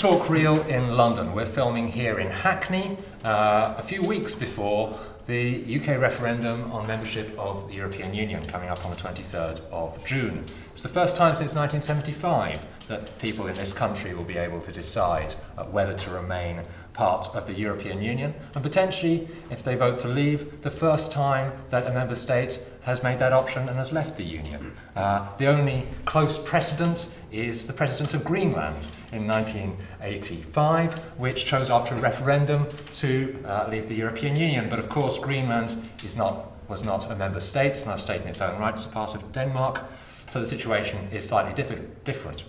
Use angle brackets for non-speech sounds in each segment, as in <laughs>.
Talk Real in London. We're filming here in Hackney uh, a few weeks before the UK referendum on membership of the European Union coming up on the 23rd of June. It's the first time since 1975 that people in this country will be able to decide uh, whether to remain part of the European Union and potentially, if they vote to leave, the first time that a member state has made that option and has left the Union. Uh, the only close precedent is the President of Greenland in 1985, which chose after a referendum to uh, leave the European Union. But of course, Greenland is not, was not a member state, it's not a state in its own right, it's a part of Denmark, so the situation is slightly diff different.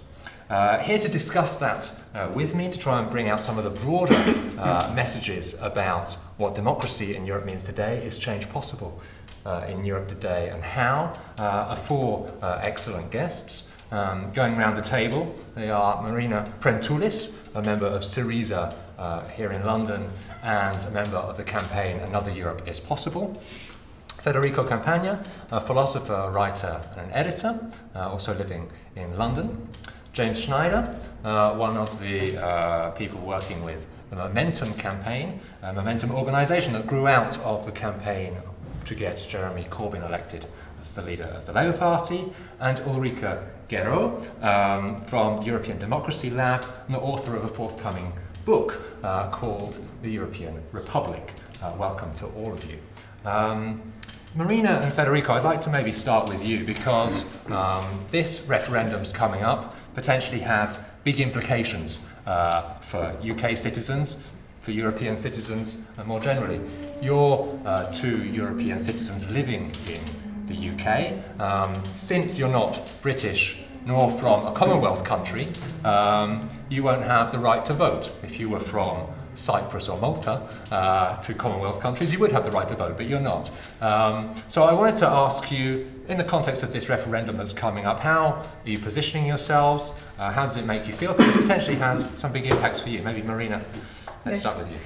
Uh, here to discuss that uh, with me, to try and bring out some of the broader uh, messages about what democracy in Europe means today, is change possible uh, in Europe today and how, uh, are four uh, excellent guests. Um, going around the table, they are Marina Prentoulis, a member of Syriza here in London, and a member of the campaign Another Europe is Possible. Federico Campagna, a philosopher, writer, and an editor, also living in London. James Schneider, uh, one of the uh, people working with the Momentum campaign, a Momentum organisation that grew out of the campaign to get Jeremy Corbyn elected as the leader of the Labour Party, and Ulrika Guérot um, from European Democracy Lab, and the author of a forthcoming book uh, called The European Republic. Uh, welcome to all of you. Um, Marina and Federico, I'd like to maybe start with you because um, this referendum's coming up, potentially has big implications uh, for UK citizens, for European citizens, and more generally. You're uh, two European citizens living in the UK. Um, since you're not British nor from a Commonwealth country, um, you won't have the right to vote. If you were from Cyprus or Malta uh, two Commonwealth countries, you would have the right to vote, but you're not. Um, so I wanted to ask you, in the context of this referendum that's coming up, how are you positioning yourselves? Uh, how does it make you feel? Because it potentially has some big impacts for you. Maybe Marina, let's yes. start with you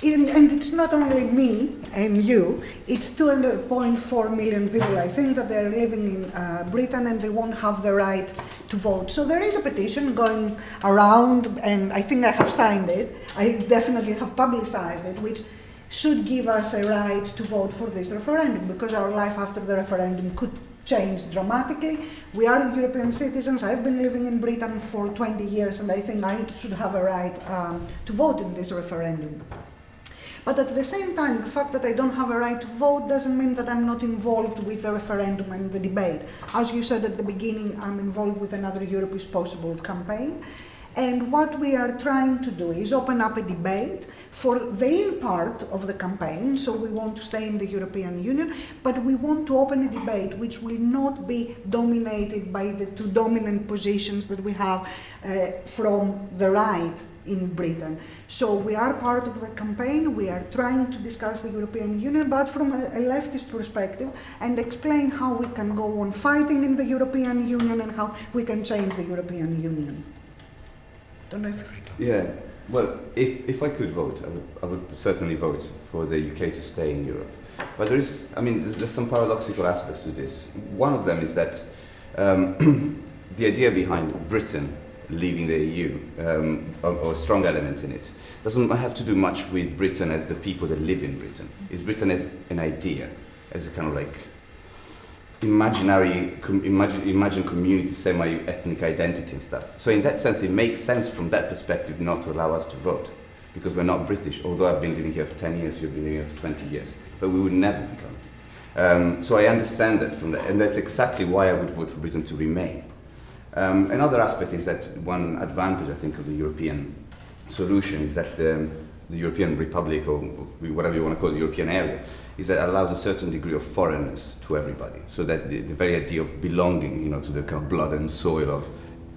and it's not only me and you, it's 2.4 million people, I think, that they're living in uh, Britain and they won't have the right to vote. So there is a petition going around, and I think I have signed it. I definitely have publicized it, which should give us a right to vote for this referendum because our life after the referendum could change dramatically. We are European citizens. I've been living in Britain for 20 years, and I think I should have a right um, to vote in this referendum. But at the same time, the fact that I don't have a right to vote doesn't mean that I'm not involved with the referendum and the debate. As you said at the beginning, I'm involved with another Europe is Possible campaign. And what we are trying to do is open up a debate for the in part of the campaign. So we want to stay in the European Union, but we want to open a debate which will not be dominated by the two dominant positions that we have uh, from the right in Britain. So we are part of the campaign, we are trying to discuss the European Union, but from a, leftist perspective and explain how we can go on fighting in the European Union and how we can change the European Union. Don't know if... Yeah, well, if, if I could vote, I would, I would certainly vote for the UK to stay in Europe. But there is, I mean, there's, there's some paradoxical aspects to this. One of them is that um, <clears throat> the idea behind Britain leaving the EU, um, or, or, a strong element in it, doesn't have to do much with Britain as the people that live in Britain. It's Britain as an idea, as a kind of like imaginary, com imagine, imagine community, semi-ethnic identity and stuff. So in that sense, it makes sense from that perspective not to allow us to vote, because we're not British, although I've been living here for 10 years, you've been living here for 20 years, but we would never become. Um, so I understand that from that, and that's exactly why I would vote for Britain to remain. Um, another aspect is that one advantage, I think, of the European solution is that the, the European Republic, or whatever you want to call the European area, is that it allows a certain degree of foreignness to everybody. So that the, the very idea of belonging, you know, to the kind of blood and soil of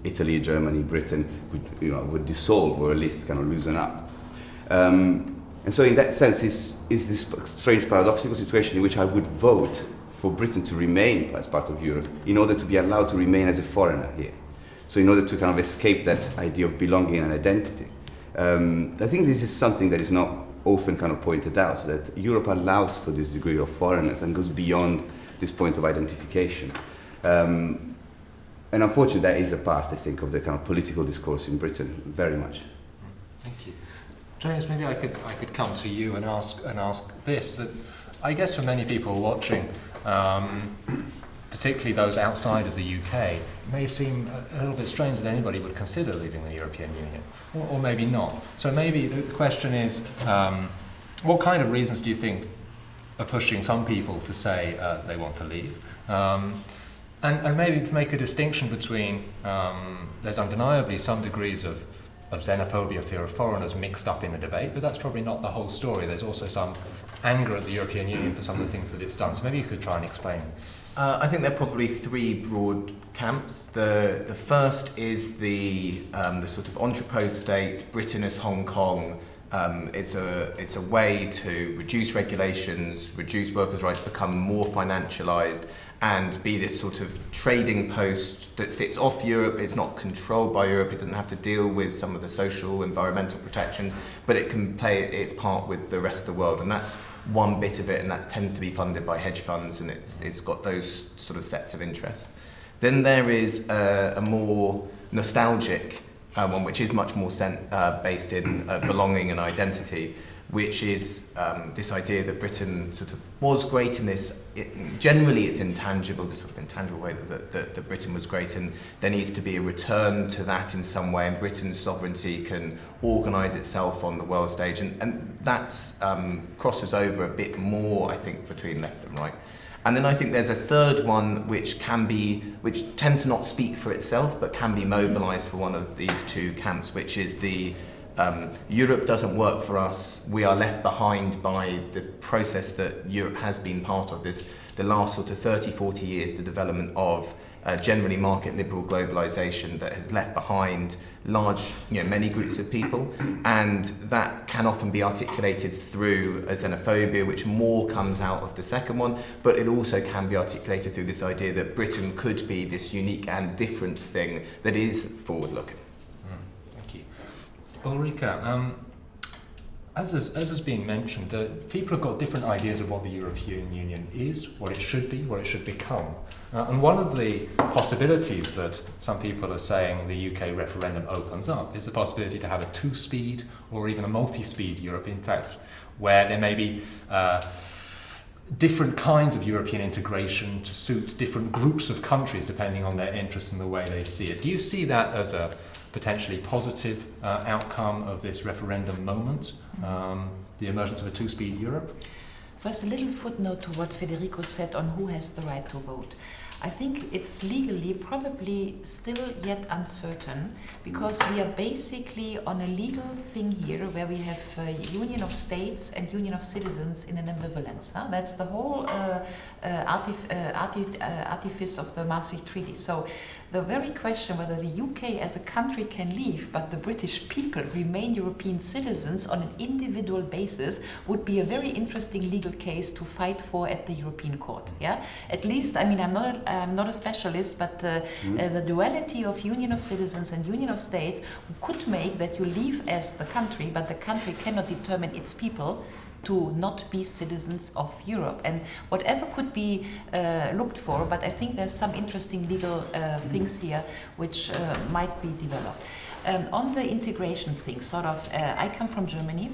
Italy, Germany, Britain, would, you know, would dissolve or at least kind of loosen up. Um, and so in that sense, it's, is this strange paradoxical situation in which I would vote for Britain to remain as part of Europe in order to be allowed to remain as a foreigner here. So in order to kind of escape that idea of belonging and identity. Um, I think this is something that is not often kind of pointed out, that Europe allows for this degree of foreignness and goes beyond this point of identification. Um, and unfortunately, that is a part, I think, of the kind of political discourse in Britain, very much. Thank you. James, maybe I could, I could come to you and ask, and ask this, that I guess for many people watching, um, particularly those outside of the UK, it may seem a, little bit strange that anybody would consider leaving the European Union, or, or maybe not. So maybe the, the question is, um, what kind of reasons do you think are pushing some people to say uh, they want to leave? Um, and, and, maybe make a distinction between, um, there's undeniably some degrees of, of xenophobia, fear of foreigners mixed up in the debate, but that's probably not the whole story. There's also some anger at the European Union for some of the things that it's done. So maybe you could try and explain. Uh, I think there are probably three broad camps. The, the first is the, um, the sort of entrepot state, Britain as Hong Kong, um, it's, a, it's a way to reduce regulations, reduce workers' rights, become more financialised, and be this sort of trading post that sits off Europe. It's not controlled by Europe. It doesn't have to deal with some of the social, environmental protections, but it can play its part with the rest of the world. And that's one bit of it, and that tends to be funded by hedge funds, and it's, it's got those sort of sets of interests. Then there is a, a more nostalgic uh, one, which is much more uh, based in uh, belonging and identity, which is um, this idea that Britain sort of was great in this, it, generally it's intangible, this sort of intangible way that, that, that Britain was great and there needs to be a return to that in some way and Britain's sovereignty can organise itself on the world stage and, and that um, crosses over a bit more, I think, between left and right. And then I think there's a third one which can be, which tends to not speak for itself, but can be mobilised for one of these two camps, which is the um, Europe doesn't work for us. We are left behind by the process that Europe has been part of this, the last sort of 30, 40 years, the development of uh, generally market liberal globalization that has left behind large, you know, many groups of people, and that can often be articulated through a xenophobia, which more comes out of the second one, but it also can be articulated through this idea that Britain could be this unique and different thing that is Ulrika, um, as, is, as mentioned, uh, people have got different ideas of what the European Union is, what it should be, what it should become. Uh, and one of the possibilities that some people are saying the UK referendum opens up is the possibility to have a two-speed or even a multi-speed Europe, in fact, where there may be uh, different kinds of European integration to suit different groups of countries depending on their interests and the way they see it. Do you see that as a potentially positive uh, outcome of this referendum moment, um, the emergence of a two-speed Europe? First, a little footnote to what Federico said on who has the right to vote. I think it's legally probably still yet uncertain because we are basically on a legal thing here where we have union of states and union of citizens in an ambivalence. Huh? That's the whole uh, uh, artif uh, artif uh, artifice of the Maastricht Treaty. So the very question whether the UK as a country can leave but the British people remain European citizens on an individual basis would be a very interesting legal case to fight for at the European Court. Yeah, At least, I mean, I'm not I'm not a specialist, but uh, mm. uh, the duality of union of citizens and union of states could make that you leave as the country, but the country cannot determine its people to not be citizens of Europe. And whatever could be uh, looked for, but I think there's some interesting legal uh, things here which uh, might be developed. Um, on the integration thing, sort of, uh, I come from Germany.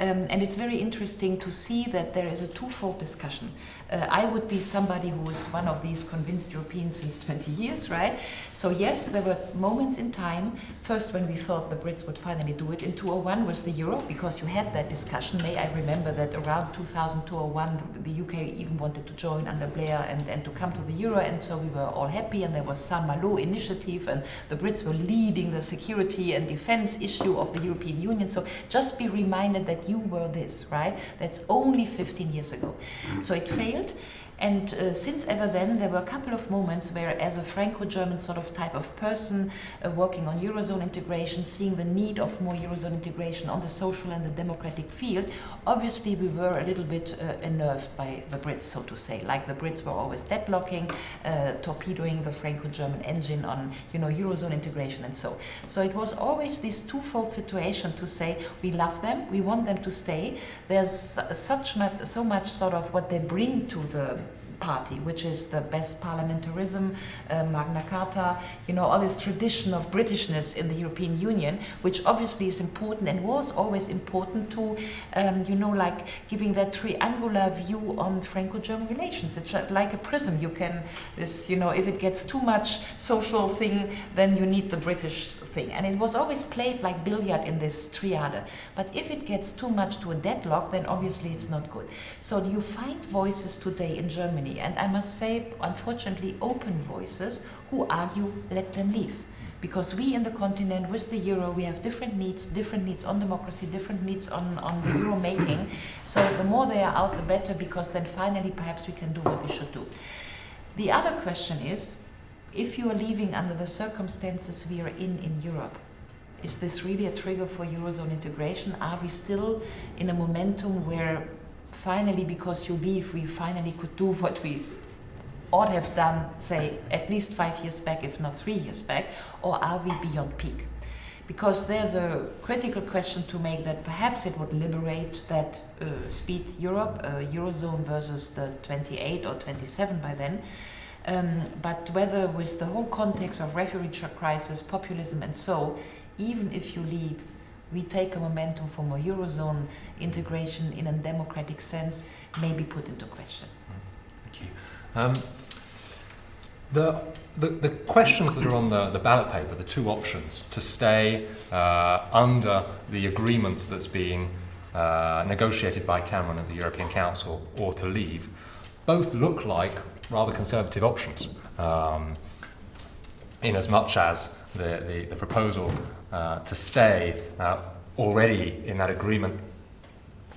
Um, and it's very interesting to see that there is a twofold discussion. Uh, I would be somebody who is one of these convinced Europeans since 20 years, right? So yes, there were moments in time, first when we thought the Brits would finally do it, in 2001 was the euro, because you had that discussion. May I remember that around 2000, 2001, the UK even wanted to join under Blair and, and to come to the euro, and so we were all happy, and there was Saint-Malo initiative, and the Brits were leading the security and defense issue of the European Union. So just be reminded that you were this, right? That's only 15 years ago. So it failed right. And uh, since ever then, there were a couple of moments where, as a Franco-German sort of type of person uh, working on Eurozone integration, seeing the need of more Eurozone integration on the social and the democratic field, obviously we were a little bit uh, unnerved by the Brits, so to say. Like the Brits were always deadlocking, uh, torpedoing the Franco-German engine on, you know, Eurozone integration and so. So it was always this twofold situation to say, we love them, we want them to stay. There's such much, so much sort of what they bring to the party, which is the best parliamentarism, uh, Magna Carta, you know, all this tradition of Britishness in the European Union, which obviously is important and was always important to, um, you know, like giving that triangular view on Franco-German relations. It's like a prism. You can, this, you know, if it gets too much social thing, then you need the British thing. And it was always played like billiard in this triad. But if it gets too much to a deadlock, then obviously it's not good. So you find voices today in Germany, and I must say, unfortunately, open voices who argue let them leave. Because we in the continent, with the euro, we have different needs, different needs on democracy, different needs on, on the euro making. So the more they are out, the better, because then finally perhaps we can do what we should do. The other question is, if you are leaving under the circumstances we are in in Europe, is this really a trigger for Eurozone integration? Are we still in a momentum where finally, because you leave, we finally could do what we ought have done, say, at least five years back, if not three years back, or are we beyond peak? Because there's a critical question to make that perhaps it would liberate that uh, speed Europe, uh, Eurozone versus the 28 or 27 by then. Um, but whether with the whole context of refugee crisis, populism and so, even if you leave, we take a momentum for more Eurozone integration in a democratic sense may be put into question. Thank you. Um, the, the, the, questions that are on the, the ballot paper, the two options, to stay uh, under the agreements that's being uh, negotiated by Cameron at the European Council or to leave, both look like rather conservative options. Um, in as much as the, the, the proposal to stay uh, already in that agreement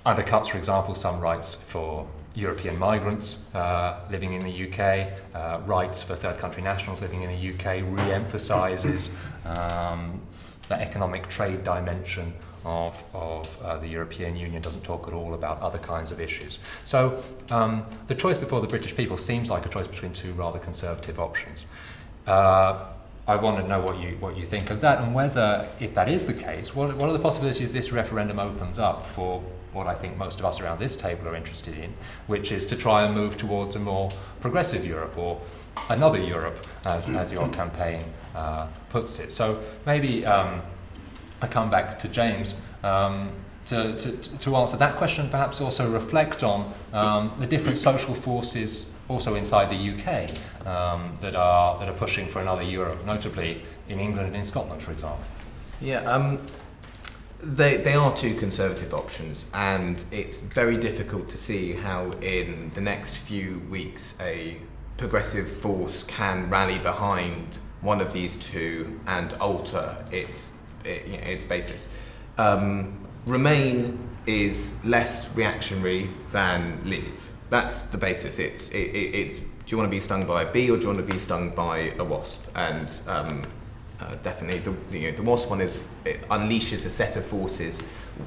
undercuts, for example, some rights for European migrants uh, living in the UK, uh, rights for third country nationals living in the UK, re emphasises um, the economic trade dimension of, of uh, the European Union, doesn't talk at all about other kinds of issues. So um, the choice before the British people seems like a choice between two rather conservative options. Uh, I want to know what you what you think of that, and whether, if that is the case, what, what are the possibilities this referendum opens up for what I think most of us around this table are interested in, which is to try and move towards a more progressive Europe or another Europe, as, as your campaign uh, puts it. So maybe um, I come back to James. Um, to, to, to answer that question, perhaps also reflect on um, the different social forces also inside the UK um, that are that are pushing for another Europe, notably in England and in Scotland, for example. Yeah, um, they they are two conservative options, and it's very difficult to see how in the next few weeks a progressive force can rally behind one of these two and alter its it, its basis. Um, Remain is less reactionary than Leave that's the basis. It's it, it's do you want to be stung by a bee or do you want to be stung by a wasp? And um, uh, definitely the you know, the wasp one is it unleashes a set of forces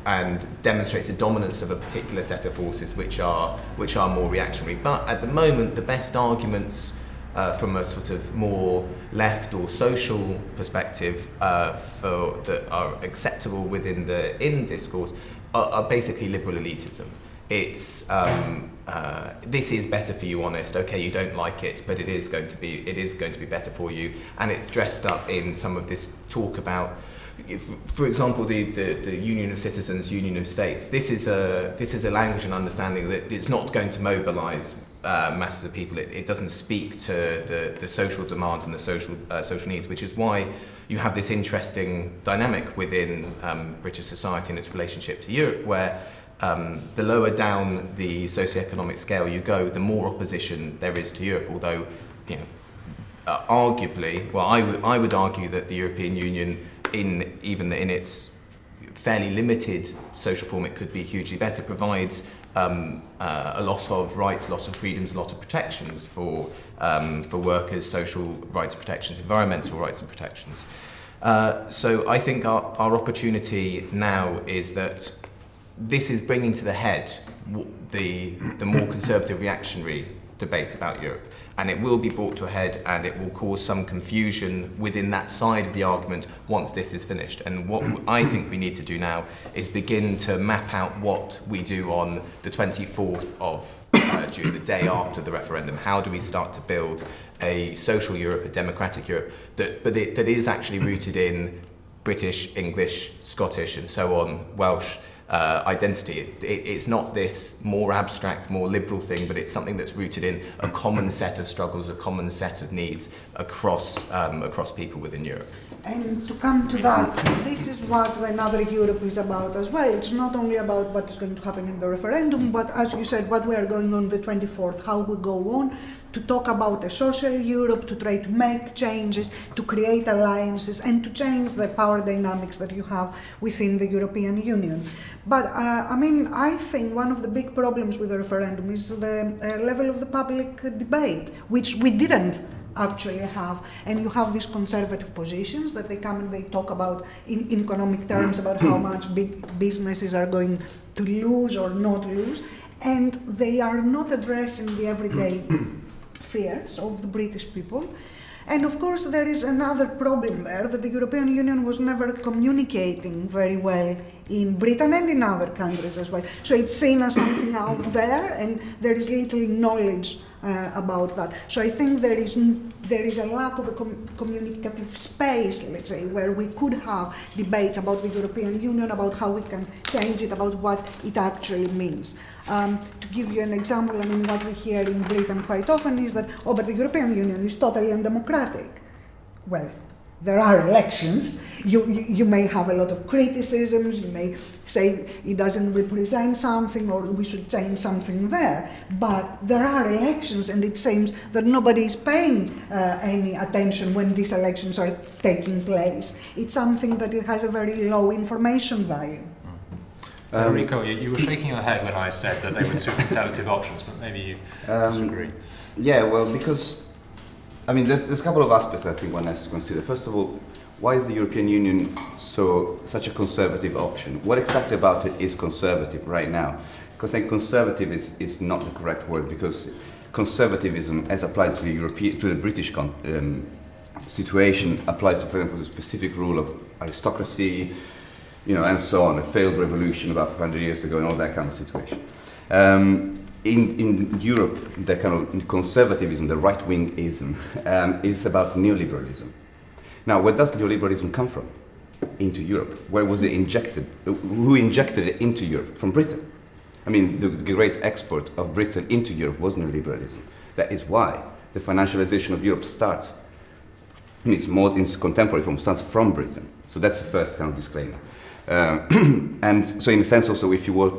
and demonstrates a dominance of a particular set of forces which are which are more reactionary. But at the moment, the best arguments. Uh, from a sort of more left or social perspective uh, for that are acceptable within the in discourse are, are basically liberal elitism. It's um, uh, this is better for you, honest. Okay, you don't like it, but it is going to be it is going to be better for you, and it's dressed up in some of this talk about. For example, the, the, the Union of Citizens, Union of States. This is a this is a language and understanding that it's not going to mobilise uh, masses of people. It, it doesn't speak to the, the social demands and the social uh, social needs, which is why you have this interesting dynamic within um, British society and its relationship to Europe, where um, the lower down the socioeconomic scale you go, the more opposition there is to Europe. Although, you know, uh, arguably, well, I, would argue that the European Union, in even in its fairly limited social form, it could be hugely better. Provides um, uh, a lot of rights, a lot of freedoms, a lot of protections for um, for workers, social rights protections, environmental rights and protections. Uh, so I think our, our opportunity now is that this is bringing to the head the, the more conservative reactionary debate about Europe. And it will be brought to a head and it will cause some confusion within that side of the argument once this is finished. And what I think we need to do now is begin to map out what we do on the 24th of uh, during the day after the referendum. How do we start to build a social Europe, a democratic Europe, that, but it, that is actually rooted in British, English, Scottish, and so on, Welsh uh, identity. It, it, it's not this more abstract, more liberal thing, but it's something that's rooted in a common set of struggles, a common set of needs across, um, across people within Europe. And to come to that, this is what another Europe is about as well. It's not only about what is going to happen in the referendum, but as you said, what we are going on the 24th, how we go on to talk about a social Europe, to try to make changes, to create alliances, and to change the power dynamics that you have within the European Union. But uh, I mean, I think one of the big problems with the referendum is the uh, level of the public debate, which we didn't actually have. And you have these conservative positions that they come and they talk about in, in economic terms about how much big businesses are going to lose or not lose. And they are not addressing the everyday <clears throat> fears of the British people. And of course, there is another problem there that the European Union was never communicating very well in Britain and in other countries as well. So it's seen as something out there, and there is little knowledge uh, about that. So I think there is there is a lack of a com- communicative space, let's say, where we could have debates about the European Union, about how we can change it, about what it actually means. Um, to give you an example, I mean, what we hear in Britain quite often is that, oh, but the European Union is totally undemocratic. Well, there are elections. You, you, you, may have a lot of criticisms. You may say it doesn't represent something or we should change something there. But there are elections, and it seems that nobody is paying uh, any attention when these elections are taking place. It's something that it has a very low information value. Um, Enrico, you, you, were shaking your head when I said that they were two conservative options, but maybe you um, disagree. Yeah, well, because I mean, there's, there's a couple of aspects I think one has to consider. First of all, why is the European Union so such a conservative option? What exactly about it is conservative right now? Because I think conservative is, is not the correct word because conservatism, as applied to the European to the British um, situation, applies to, for example, the specific rule of aristocracy, you know, and so on, a failed revolution about 500 years ago and all that kind of situation. Um, in, in Europe, the kind of conservatism, the right wingism, um, is about neoliberalism. Now, where does neoliberalism come from? Into Europe. Where was it injected? Who injected it into Europe? From Britain. I mean, the, the great export of Britain into Europe was neoliberalism. That is why the financialization of Europe starts, in its, more, in its contemporary form, starts from Britain. So that's the first kind of disclaimer. Uh, <clears throat> and so, in a sense, also, if you were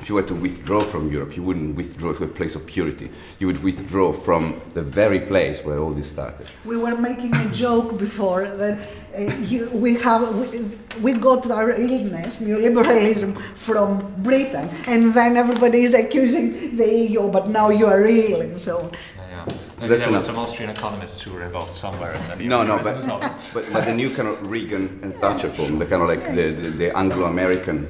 if you were to withdraw from Europe, you wouldn't withdraw to a place of purity. You would withdraw from the very place where all this started. We were making a joke before that uh, you, we have we, we, got our illness, neoliberalism, from Britain, and then everybody is accusing the EU, but now you are ill, and so on. Maybe there were some Austrian economists who were involved somewhere in the No, no, but, but, but, the new kind of Reagan and Thatcher form, the kind of like the, the, the Anglo-American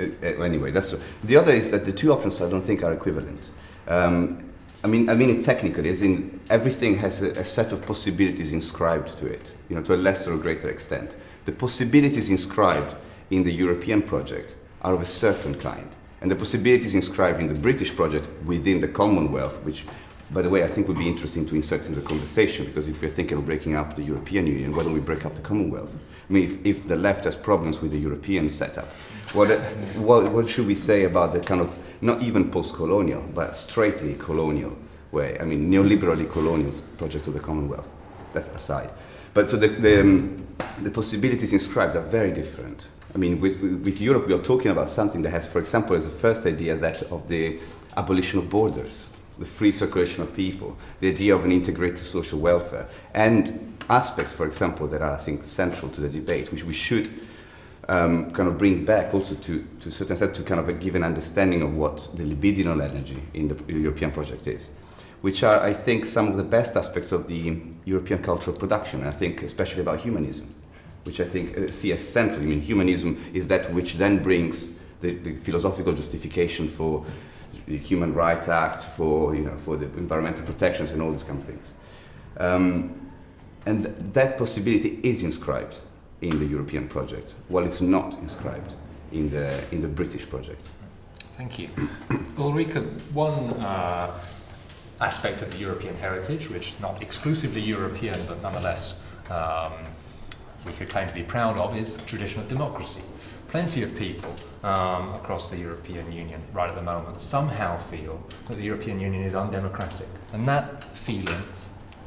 uh, anyway, that's the other is that the two options I don't think are equivalent. Um, I mean, I mean it technically, as in everything has a, a, set of possibilities inscribed to it, you know, to a lesser or greater extent. The possibilities inscribed in the European project are of a certain kind, and the possibilities inscribed in the British project within the Commonwealth, which, by the way, I think it would be interesting to insert in the conversation, because if we're thinking of breaking up the European Union, why don't we break up the Commonwealth? I mean, if, if the left has problems with the European setup, what, what, what should we say about the kind of, not even post-colonial, but straightly colonial way, I mean, neoliberally colonial project of the Commonwealth? That's aside. But so the, the, um, the possibilities inscribed are very different. I mean, with, with Europe, we are talking about something that has, for example, as a first idea, that of the abolition of borders, the free circulation of people, the idea of an integrated social welfare, and aspects, for example, that are, I think, central to the debate, which we should um, kind of bring back also to, to a certain extent to kind of give an understanding of what the libidinal energy in the European project is, which are, I think, some of the best aspects of the European cultural production, I think especially about humanism, which I think uh, see as central. I mean, humanism is that which then brings the, the philosophical justification for the Human Rights Act, for, you know, for the environmental protections and all these kind of things. Um, and that possibility is inscribed in the European project, while it's not inscribed in the, in the British project. Thank you. <coughs> Ulrika, one uh, aspect of the European heritage, which is not exclusively European, but nonetheless um, we could claim to be proud of, is tradition of democracy. Plenty of people um, across the European Union right at the moment somehow feel that the European Union is undemocratic. And that feeling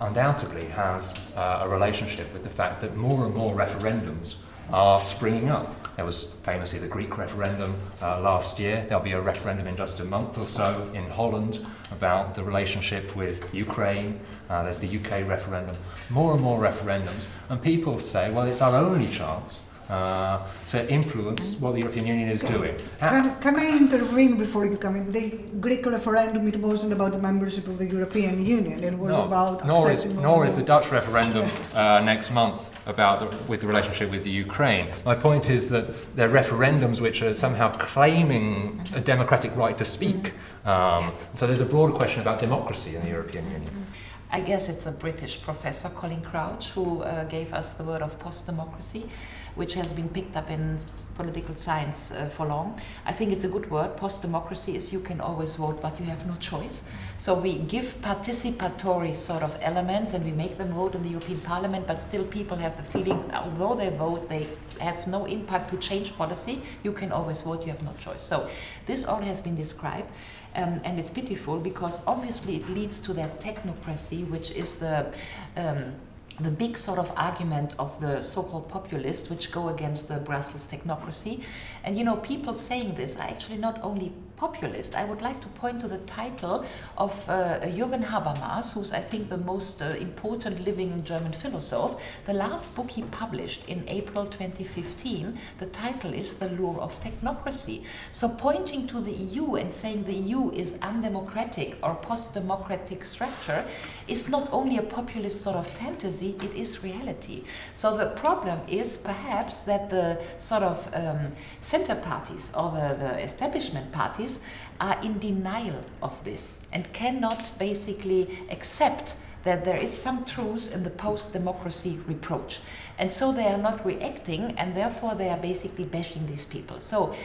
undoubtedly has uh, a relationship with the fact that more and more referendums are springing up. There was famously the Greek referendum uh, last year. There'll be a referendum in just a month or so in Holland about the relationship with Ukraine. Uh, there's the UK referendum. More and more referendums. And people say, well, it's our only chance uh, to influence what the European Union is doing. Can, can I intervene before you come in? The Greek referendum, it wasn't about the membership of the European Union, it was No, about nor is, nor is the Dutch referendum uh, next month about the, with the relationship with the Ukraine. My point is that they're referendums which are somehow claiming a democratic right to speak. Um, so there's a broader question about democracy in the European Union. I guess it's a British professor, Colin Crouch, who uh, gave us the word of post-democracy, which has been picked up in political science uh, for long. I think it's a good word. Post-democracy is you can always vote, but you have no choice. So we give participatory sort of elements and we make them vote in the European Parliament, but still people have the feeling, although they vote, they have no impact to change policy. You can always vote, you have no choice. So this all has been described. Um, and it's pitiful because obviously it leads to that technocracy, which is the um, the big sort of argument of the so-called populists, which go against the Brussels technocracy. And you know, people saying this are actually not only populist. I would like to point to the title of uh, Jürgen Habermas, who's I think the most uh, important living German philosopher. The last book he published in April 2015, the title is The Lure of Technocracy. So pointing to the EU and saying the EU is undemocratic or post-democratic structure is not only a populist sort of fantasy, it is reality. So the problem is perhaps that the sort of um, center parties or the, the establishment parties are in denial of this and cannot basically accept that there is some truth in the post-democracy reproach. And so they are not reacting and therefore they are basically bashing these people. So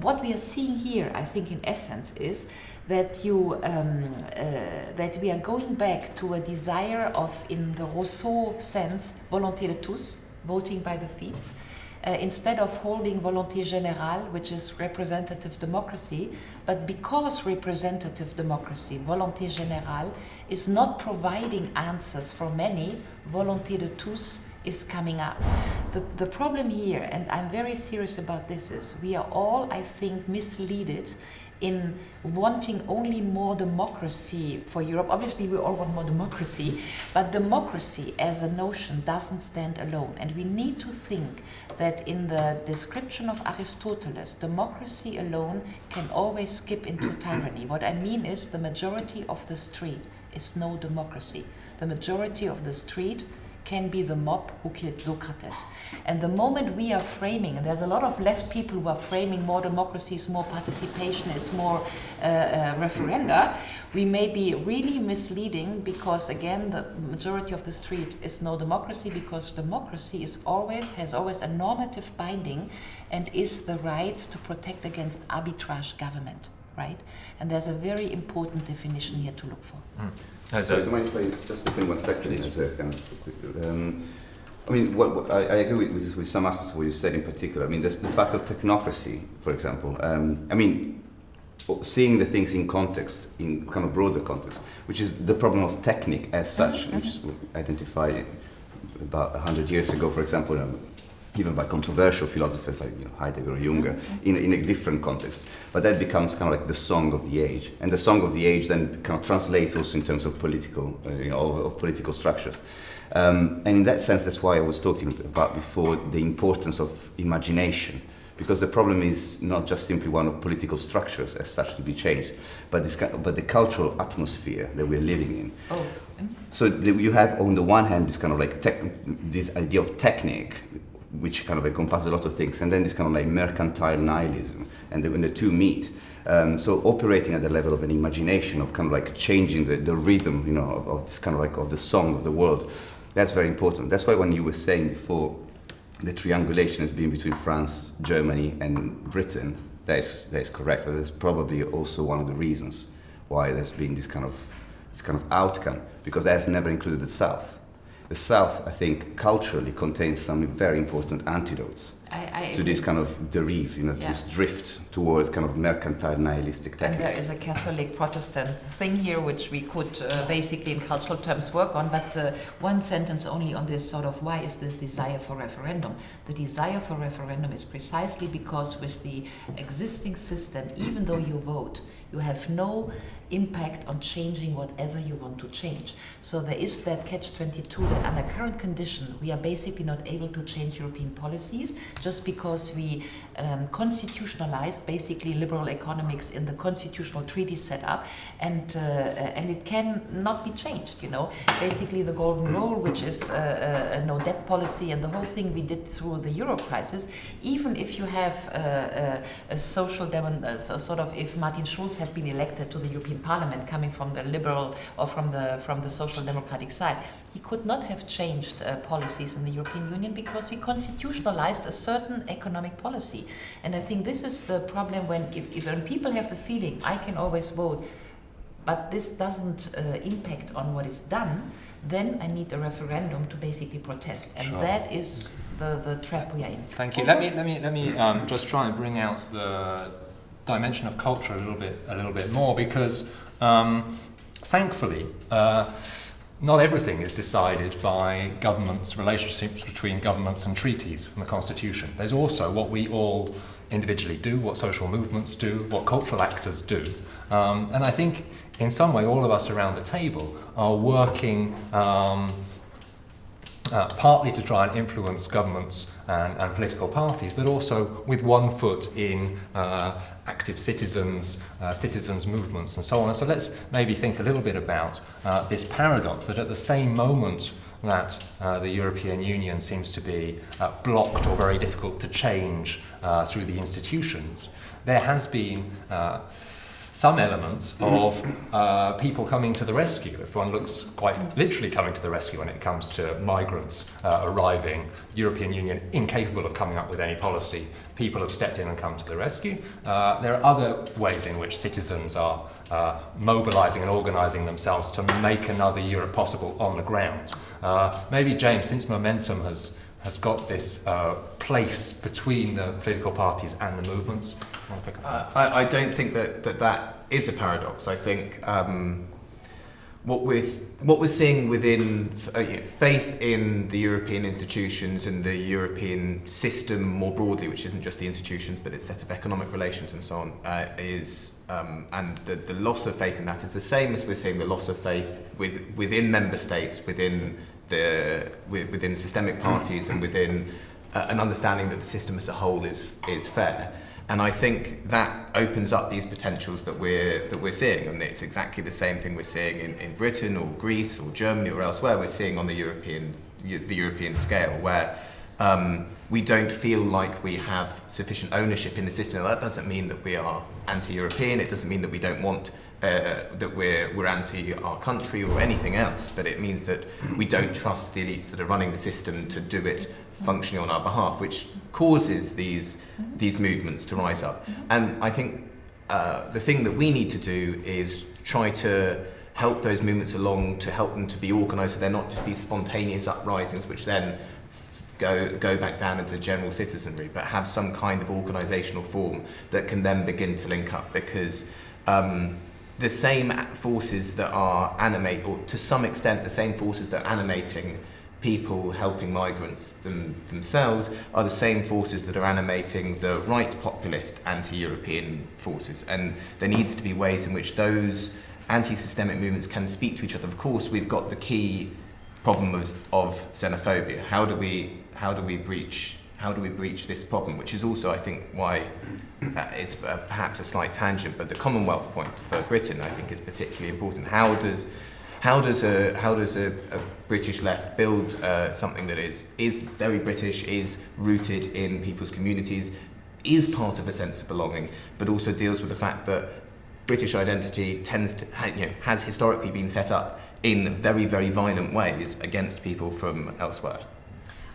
what we are seeing here, I think in essence, is that you um, uh, that we are going back to a desire of, in the Rousseau sense, volonté de tous, voting by the feet, uh, instead of holding volonté générale, which is representative democracy, but because representative democracy, volonté générale, is not providing answers for many, volonté de tous is coming up. The, the problem here, and I'm very serious about this, is we are all, I think, misleaded in wanting only more democracy for Europe. Obviously, we all want more democracy, but democracy as a notion doesn't stand alone. And we need to think that in the description of Aristoteles, democracy alone can always skip into <clears throat> tyranny. What I mean is the majority of the street is no democracy. The majority of the street can be the mob who killed Socrates. And the moment we are framing, and there's a lot of left people who are framing more democracy is more participation, is more uh, uh, referenda, we may be really misleading because again, the majority of the street is no democracy because democracy is always, has always a normative binding and is the right to protect against arbitrage government, right? And there's a very important definition here to look for. There's Sorry, a- do you mind if I just step in one second? As a kind of quick- um, I mean, what, what, I, I agree with, with, with some aspects of what you said in particular. I mean, this, the fact of technocracy, for example. Um, I mean, seeing the things in context, in kind of broader context, which is the problem of technique as such, which is identified about 100 years ago, for example, um, even by controversial philosophers like you know, Heidegger or Jünger, in, in a different context. But that becomes kind of like the song of the age. And the song of the age then kind of translates also in terms of political, uh, you know, of, of political structures. Um, and in that sense, that's why I was talking about before the importance of imagination. Because the problem is not just simply one of political structures as such to be changed, but, this, but the cultural atmosphere that we're living in. Both. So the, you have on the one hand this kind of like tech, this idea of technique, which kind of encompasses a lot of things, and then this kind of like mercantile nihilism, and the, when the two meet. Um, so operating at the level of an imagination of kind of like changing the, the rhythm, you know, of, of this kind of like of the song of the world, that's very important. That's why when you were saying before the triangulation has been between France, Germany, and Britain, That is, that is correct, but that's probably also one of the reasons why there's been this kind of, this kind of outcome, because that has never included the South. The South, I think, culturally contains some very important antidotes I, I to this kind of derive, you know, Yeah. this drift towards kind of mercantile nihilistic And there is a Catholic Protestant thing here which we could uh, basically in cultural terms work on, but uh, one sentence only on this sort of why is this desire for referendum? The desire for referendum is precisely because with the existing system, even though you vote, you have no impact on changing whatever you want to change. So there is that catch 22 that under current condition we are basically not able to change European policies just because we um, constitutionalized basically liberal economics in the constitutional treaty set up and uh, uh, and it can not be changed you know basically the golden rule which is uh, a, a no debt policy and the whole thing we did through the euro crisis even if you have uh, uh, a social demon uh, so sort of if Martin Schulz had been elected to the European Parliament coming from the liberal or from the from the social democratic side he could not have changed uh, policies in the European Union because we constitutionalized a certain economic policy. And I think this is the problem when, if, if when people have the feeling, I can always vote, but this doesn't uh, impact on what is done, then I need a referendum to basically protest. And Sure. that is the, the trap we are in. Thank you. Let me let me let me um, just try and bring out the dimension of culture a little bit a little bit more because um, thankfully. Uh, not everything is decided by governments, relationships between governments and treaties and the constitution. There's also what we all individually do, what social movements do, what cultural actors do. Um, and I think in some way all of us around the table are working um, uh, partly to try and influence governments and, and political parties, but also with one foot in uh, active citizens, uh, citizens' movements, and so on. And so let's maybe think a little bit about uh, this paradox that at the same moment that uh, the European Union seems to be uh, blocked or very difficult to change uh, through the institutions, there has been uh, some elements of uh, people coming to the rescue. If one looks quite literally coming to the rescue when it comes to migrants uh, arriving, European Union incapable of coming up with any policy, people have stepped in and come to the rescue. Uh, there are other ways in which citizens are uh, mobilising and organising themselves to make another Europe possible on the ground. Uh, maybe James, since momentum has has got this uh, place between the political parties and the movements. You wanna pick up? Uh, I, I don't think that, that that is a paradox. I think um, what we're what we're seeing within uh, you know, faith in the European institutions and the European system more broadly, which isn't just the institutions but its set of economic relations and so on, uh, is um, and the, the loss of faith in that is the same as we're seeing the loss of faith with, within member states, within the within systemic parties, and within uh, an understanding that the system as a whole is is fair. And I think that opens up these potentials that we're that we're seeing, and it's exactly the same thing we're seeing in, in Britain or Greece or Germany or elsewhere. We're seeing on the European the European scale where um, we don't feel like we have sufficient ownership in the system. That doesn't mean that we are anti-European. It doesn't mean that we don't want uh, that we're we're anti our country or anything else. But it means that we don't trust the elites that are running the system to do it functioning on our behalf, which causes these these movements to rise up. And I think uh, the thing that we need to do is try to help those movements along, to help them to be organised, so they're not just these spontaneous uprisings, which then go go back down into the general citizenry, but have some kind of organisational form that can then begin to link up because. Um, the same forces that are animate, or to some extent, the same forces that are animating people helping migrants them, themselves are the same forces that are animating the right populist anti-European forces. And there needs to be ways in which those anti-systemic movements can speak to each other. Of course, we've got the key problem of, of xenophobia. How do we how do we breach how do we breach this problem? Which is also, I think, why uh, it's uh, perhaps a slight tangent, but the Commonwealth point for Britain, I think, is particularly important. How does how does a how does a, a British left build uh, something that is is very British, is rooted in people's communities, is part of a sense of belonging, but also deals with the fact that British identity tends to you know, has historically been set up in very very violent ways against people from elsewhere.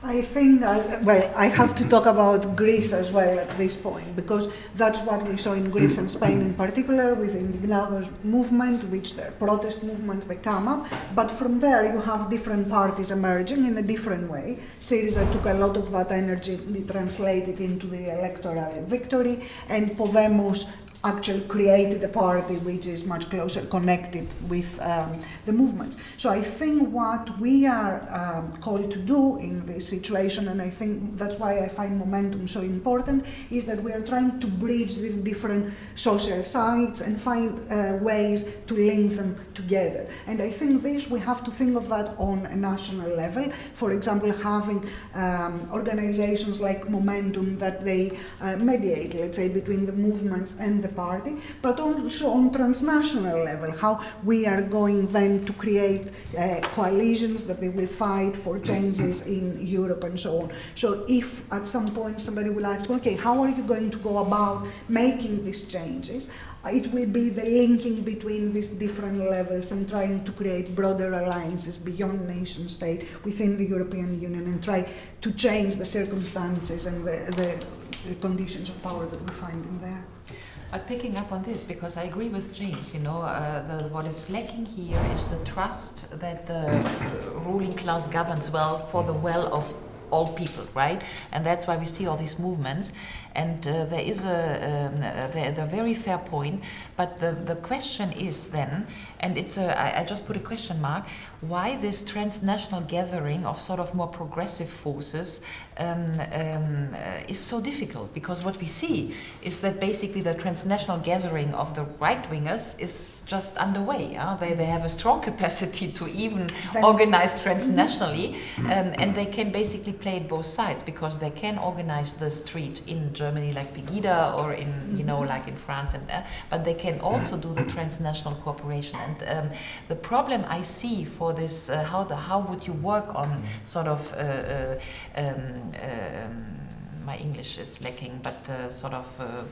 I think, uh, well, I have to talk about Greece as well at this point because that's what we saw in Greece and Spain in particular with the Indignados movement, which the protest movements they come up. But from there, you have different parties emerging in a different way. Syriza took a lot of that energy, translated into the electoral victory, and Podemos actually created a party which is much closer connected with um, the movements. So I think what we are um, called to do in this situation, and I think that's why I find momentum so important, is that we are trying to bridge these different social sites and find uh, ways to link them together. And I think this, we have to think of that on a national level. For example, having um, organizations like Momentum that they uh, mediate, let's say, between the movements and the party, but also on transnational level, how we are going then to create uh, coalitions that they will fight for changes in Europe and so on. So if at some point somebody will ask, okay, how are you going to go about making these changes? It will be the linking between these different levels and trying to create broader alliances beyond nation state within the European Union and try to change the circumstances and the, the, the conditions of power that we find in there. But picking up on this, because I agree with James, you know, uh, the, what is lacking here is the trust that the ruling class governs well for the well of all people, right? And that's why we see all these movements. And uh, there is a, um, a, a, very fair point, but the, the question is then, and it's a, I, I just put a question mark, why this transnational gathering of sort of more progressive forces um, um, uh, is so difficult? Because what we see is that basically the transnational gathering of the right wingers is just underway. Huh? They, they have a strong <laughs> capacity to even organize transnationally, um, and they can basically play both sides because they can organize the street in Germany like Pegida or in, you know, like in France, and uh, but they can also do the transnational cooperation. And um, the problem I see for this, uh, how, the, how would you work on sort of uh, uh um, um, my English is lacking, but uh, sort of uh,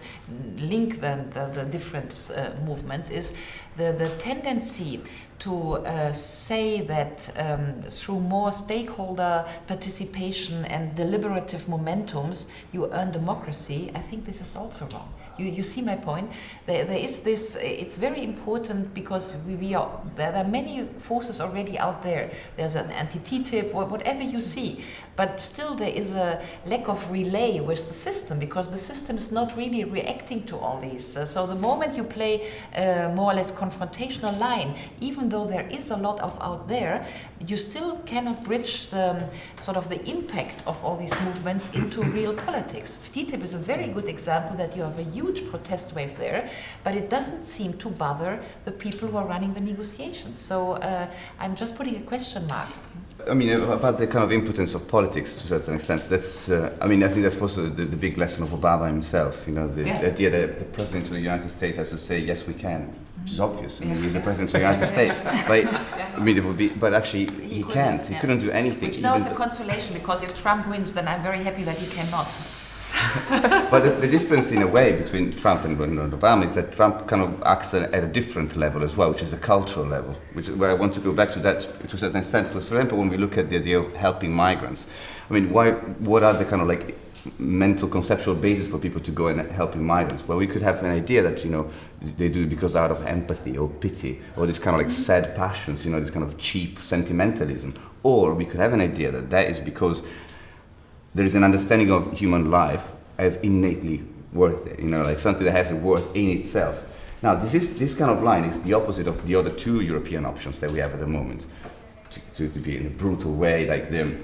link the, the, the different uh, movements is the, the tendency to uh, say that um, through more stakeholder participation and deliberative momentums you earn democracy, I think this is also wrong. You, you see my point? There, there is this, it's very important because we, we are, there are many forces already out there. There's an anti-TTIP or whatever you see, but still there is a lack of relay with the system because the system is not really reacting to all these. Uh, so the moment you play uh, more or less confrontational line, even though there is a lot of out there, you still cannot bridge the um, sort of the impact of all these movements into real politics. TTIP is a very good example that you have a huge protest wave there, but it doesn't seem to bother the people who are running the negotiations. So uh, I'm just putting a question mark. I mean, about the kind of impotence of politics to a certain extent, that's, uh, I mean, I think that's also the, the, big lesson of Obama himself, you know, the yeah. idea that the President of the United States has to say, yes, we can which is obvious. I mean, he's the president of the United <laughs> States. But I mean, it would be. But actually, he, he can't. He couldn't do anything. Which now is a consolation because if Trump wins, then I'm very happy that he cannot. <laughs> but the, the, difference, in a way, between Trump and Obama is that Trump kind of acts at a different level as well, which is a cultural level, which is where I want to go back to that to a certain extent. For example, when we look at the idea of helping migrants, I mean, why, what are the kind of like mental conceptual basis for people to go and help migrants. Well, we could have an idea that, you know, they do it because out of empathy or pity or this kind of like sad passions, you know, this kind of cheap sentimentalism. Or we could have an idea that that is because there is an understanding of human life as innately worth it, you know, like something that has a worth in itself. Now, this, is, this kind of line is the opposite of the other two European options that we have at the moment. To, to, to be in a brutal way, like the,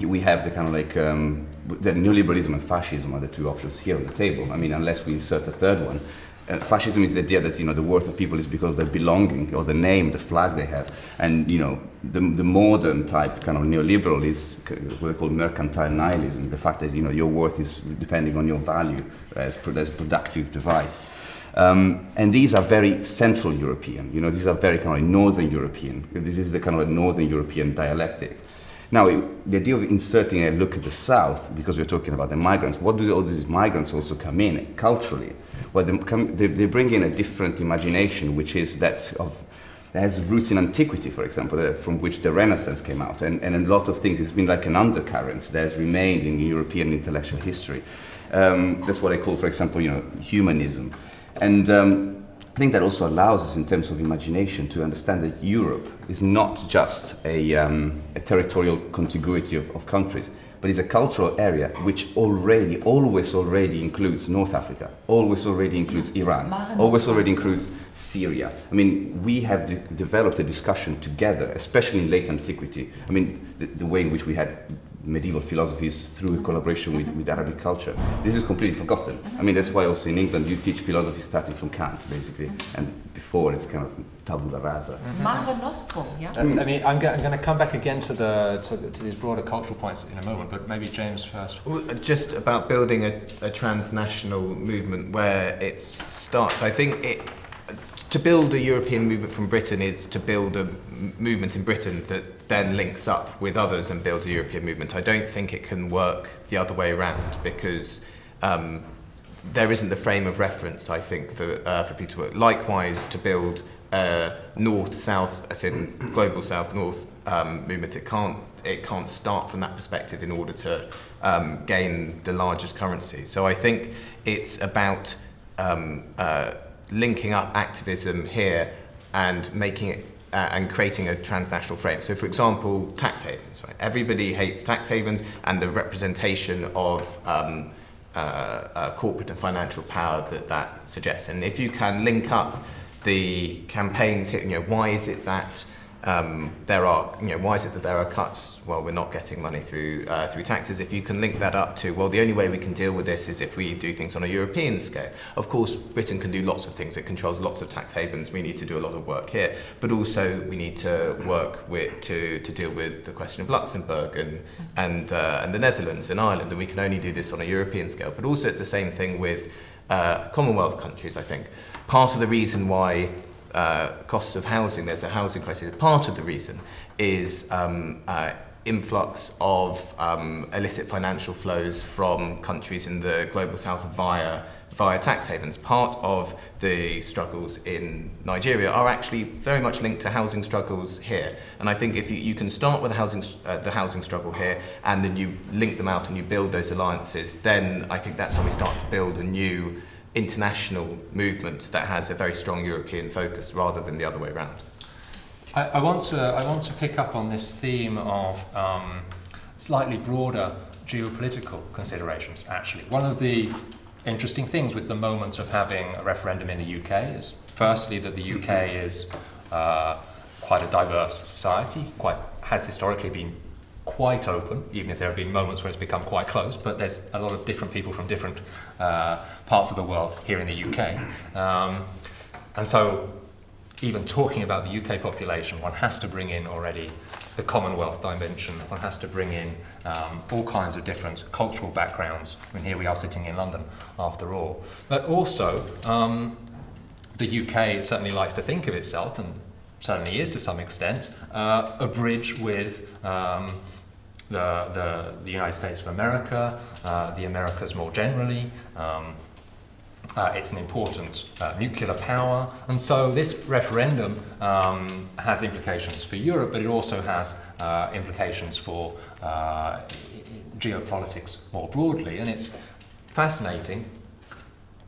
we have the kind of like um, the neoliberalism and fascism are the two options here on the table. I mean, unless we insert a third one. Fascism is the idea that you know the worth of people is because of their belonging or the name, the flag they have, and you know the, the modern type kind of neoliberal is what they call mercantile nihilism. The fact that you know your worth is depending on your value as, as productive device. Um, and these are very Central European. You know, these are very kind of Northern European. This is the kind of Northern European dialectic. Now, the idea of inserting a look at the South, because we're talking about the migrants, what do all these migrants also come in culturally? Well, they, come, they, they bring in a different imagination, which is that of that has roots in antiquity, for example, uh, from which the Renaissance came out. And, and a lot of things, it's been like an undercurrent that has remained in European intellectual history. Um, that's what I call, for example, you know, humanism. And um, I think that also allows us, in terms of imagination, to understand that Europe is not just a, um, a territorial contiguity of, of countries, but it's a cultural area which already, always already includes North Africa, always already includes Iran, always already includes Syria. I mean, we have de developed a discussion together, especially in late antiquity. I mean, the, the way in which we had medieval philosophies through a collaboration with, with Arabic culture. This is completely forgotten. I mean, that's why also in England you teach philosophy starting from Kant, basically, and before it's kind of tabula rasa. Mare Nostrum, yeah? I mean, I'm, go- I'm going to come back again to, the, to, the, to these broader cultural points in a moment, but maybe James first. Well, uh, just about building a, a transnational movement where it starts. I think it, to build a European movement from Britain is to build a movement in Britain that then links up with others and builds a European movement. I don't think it can work the other way around because um, there isn't the frame of reference, I think, for, uh, for people to work. Likewise, to build a north-south, as in global south-north um, movement, it can't, it can't start from that perspective in order to um, gain the largest currency. So I think it's about um, uh, linking up activism here and making it uh, and creating a transnational frame. So, for example, tax havens. Right? Everybody hates tax havens and the representation of um, uh, uh, corporate and financial power that that suggests. And if you can link up the campaigns here, you know, why is it that um, there are, you know, why is it that there are cuts? Well, we're not getting money through uh, through taxes. If you can link that up to, well, the only way we can deal with this is if we do things on a European scale. Of course, Britain can do lots of things. It controls lots of tax havens. We need to do a lot of work here, but also we need to work with to to deal with the question of Luxembourg and and uh, and the Netherlands and Ireland. And we can only do this on a European scale. But also, it's the same thing with uh, Commonwealth countries. I think part of the reason why uh, cost of housing, there's a housing crisis. Part of the reason is um, uh, influx of um, illicit financial flows from countries in the global south via via tax havens. Part of the struggles in Nigeria are actually very much linked to housing struggles here. And I think if you, you can start with the housing, uh, the housing struggle here and then you link them out and you build those alliances, then I think that's how we start to build a new international movement that has a very strong European focus rather than the other way around. I, I, want, to, I want to pick up on this theme of um, slightly broader geopolitical considerations, actually. One of the interesting things with the moment of having a referendum in the UK is, firstly, that the UK is uh, quite a diverse society, quite has historically been quite open, even if there have been moments where it's become quite closed, but there's a lot of different people from different uh, parts of the world here in the UK. Um, and so, even talking about the UK population, one has to bring in already the Commonwealth dimension, one has to bring in um, all kinds of different cultural backgrounds. I mean, here we are sitting in London, after all. But also, um, the UK certainly likes to think of itself, and certainly is to some extent, uh, a bridge with um, the, the, the, United States of America, uh, the Americas more generally. Um, uh, it's an important uh, nuclear power, and so this referendum um, has implications for Europe, but it also has uh, implications for uh, geopolitics more broadly. And it's fascinating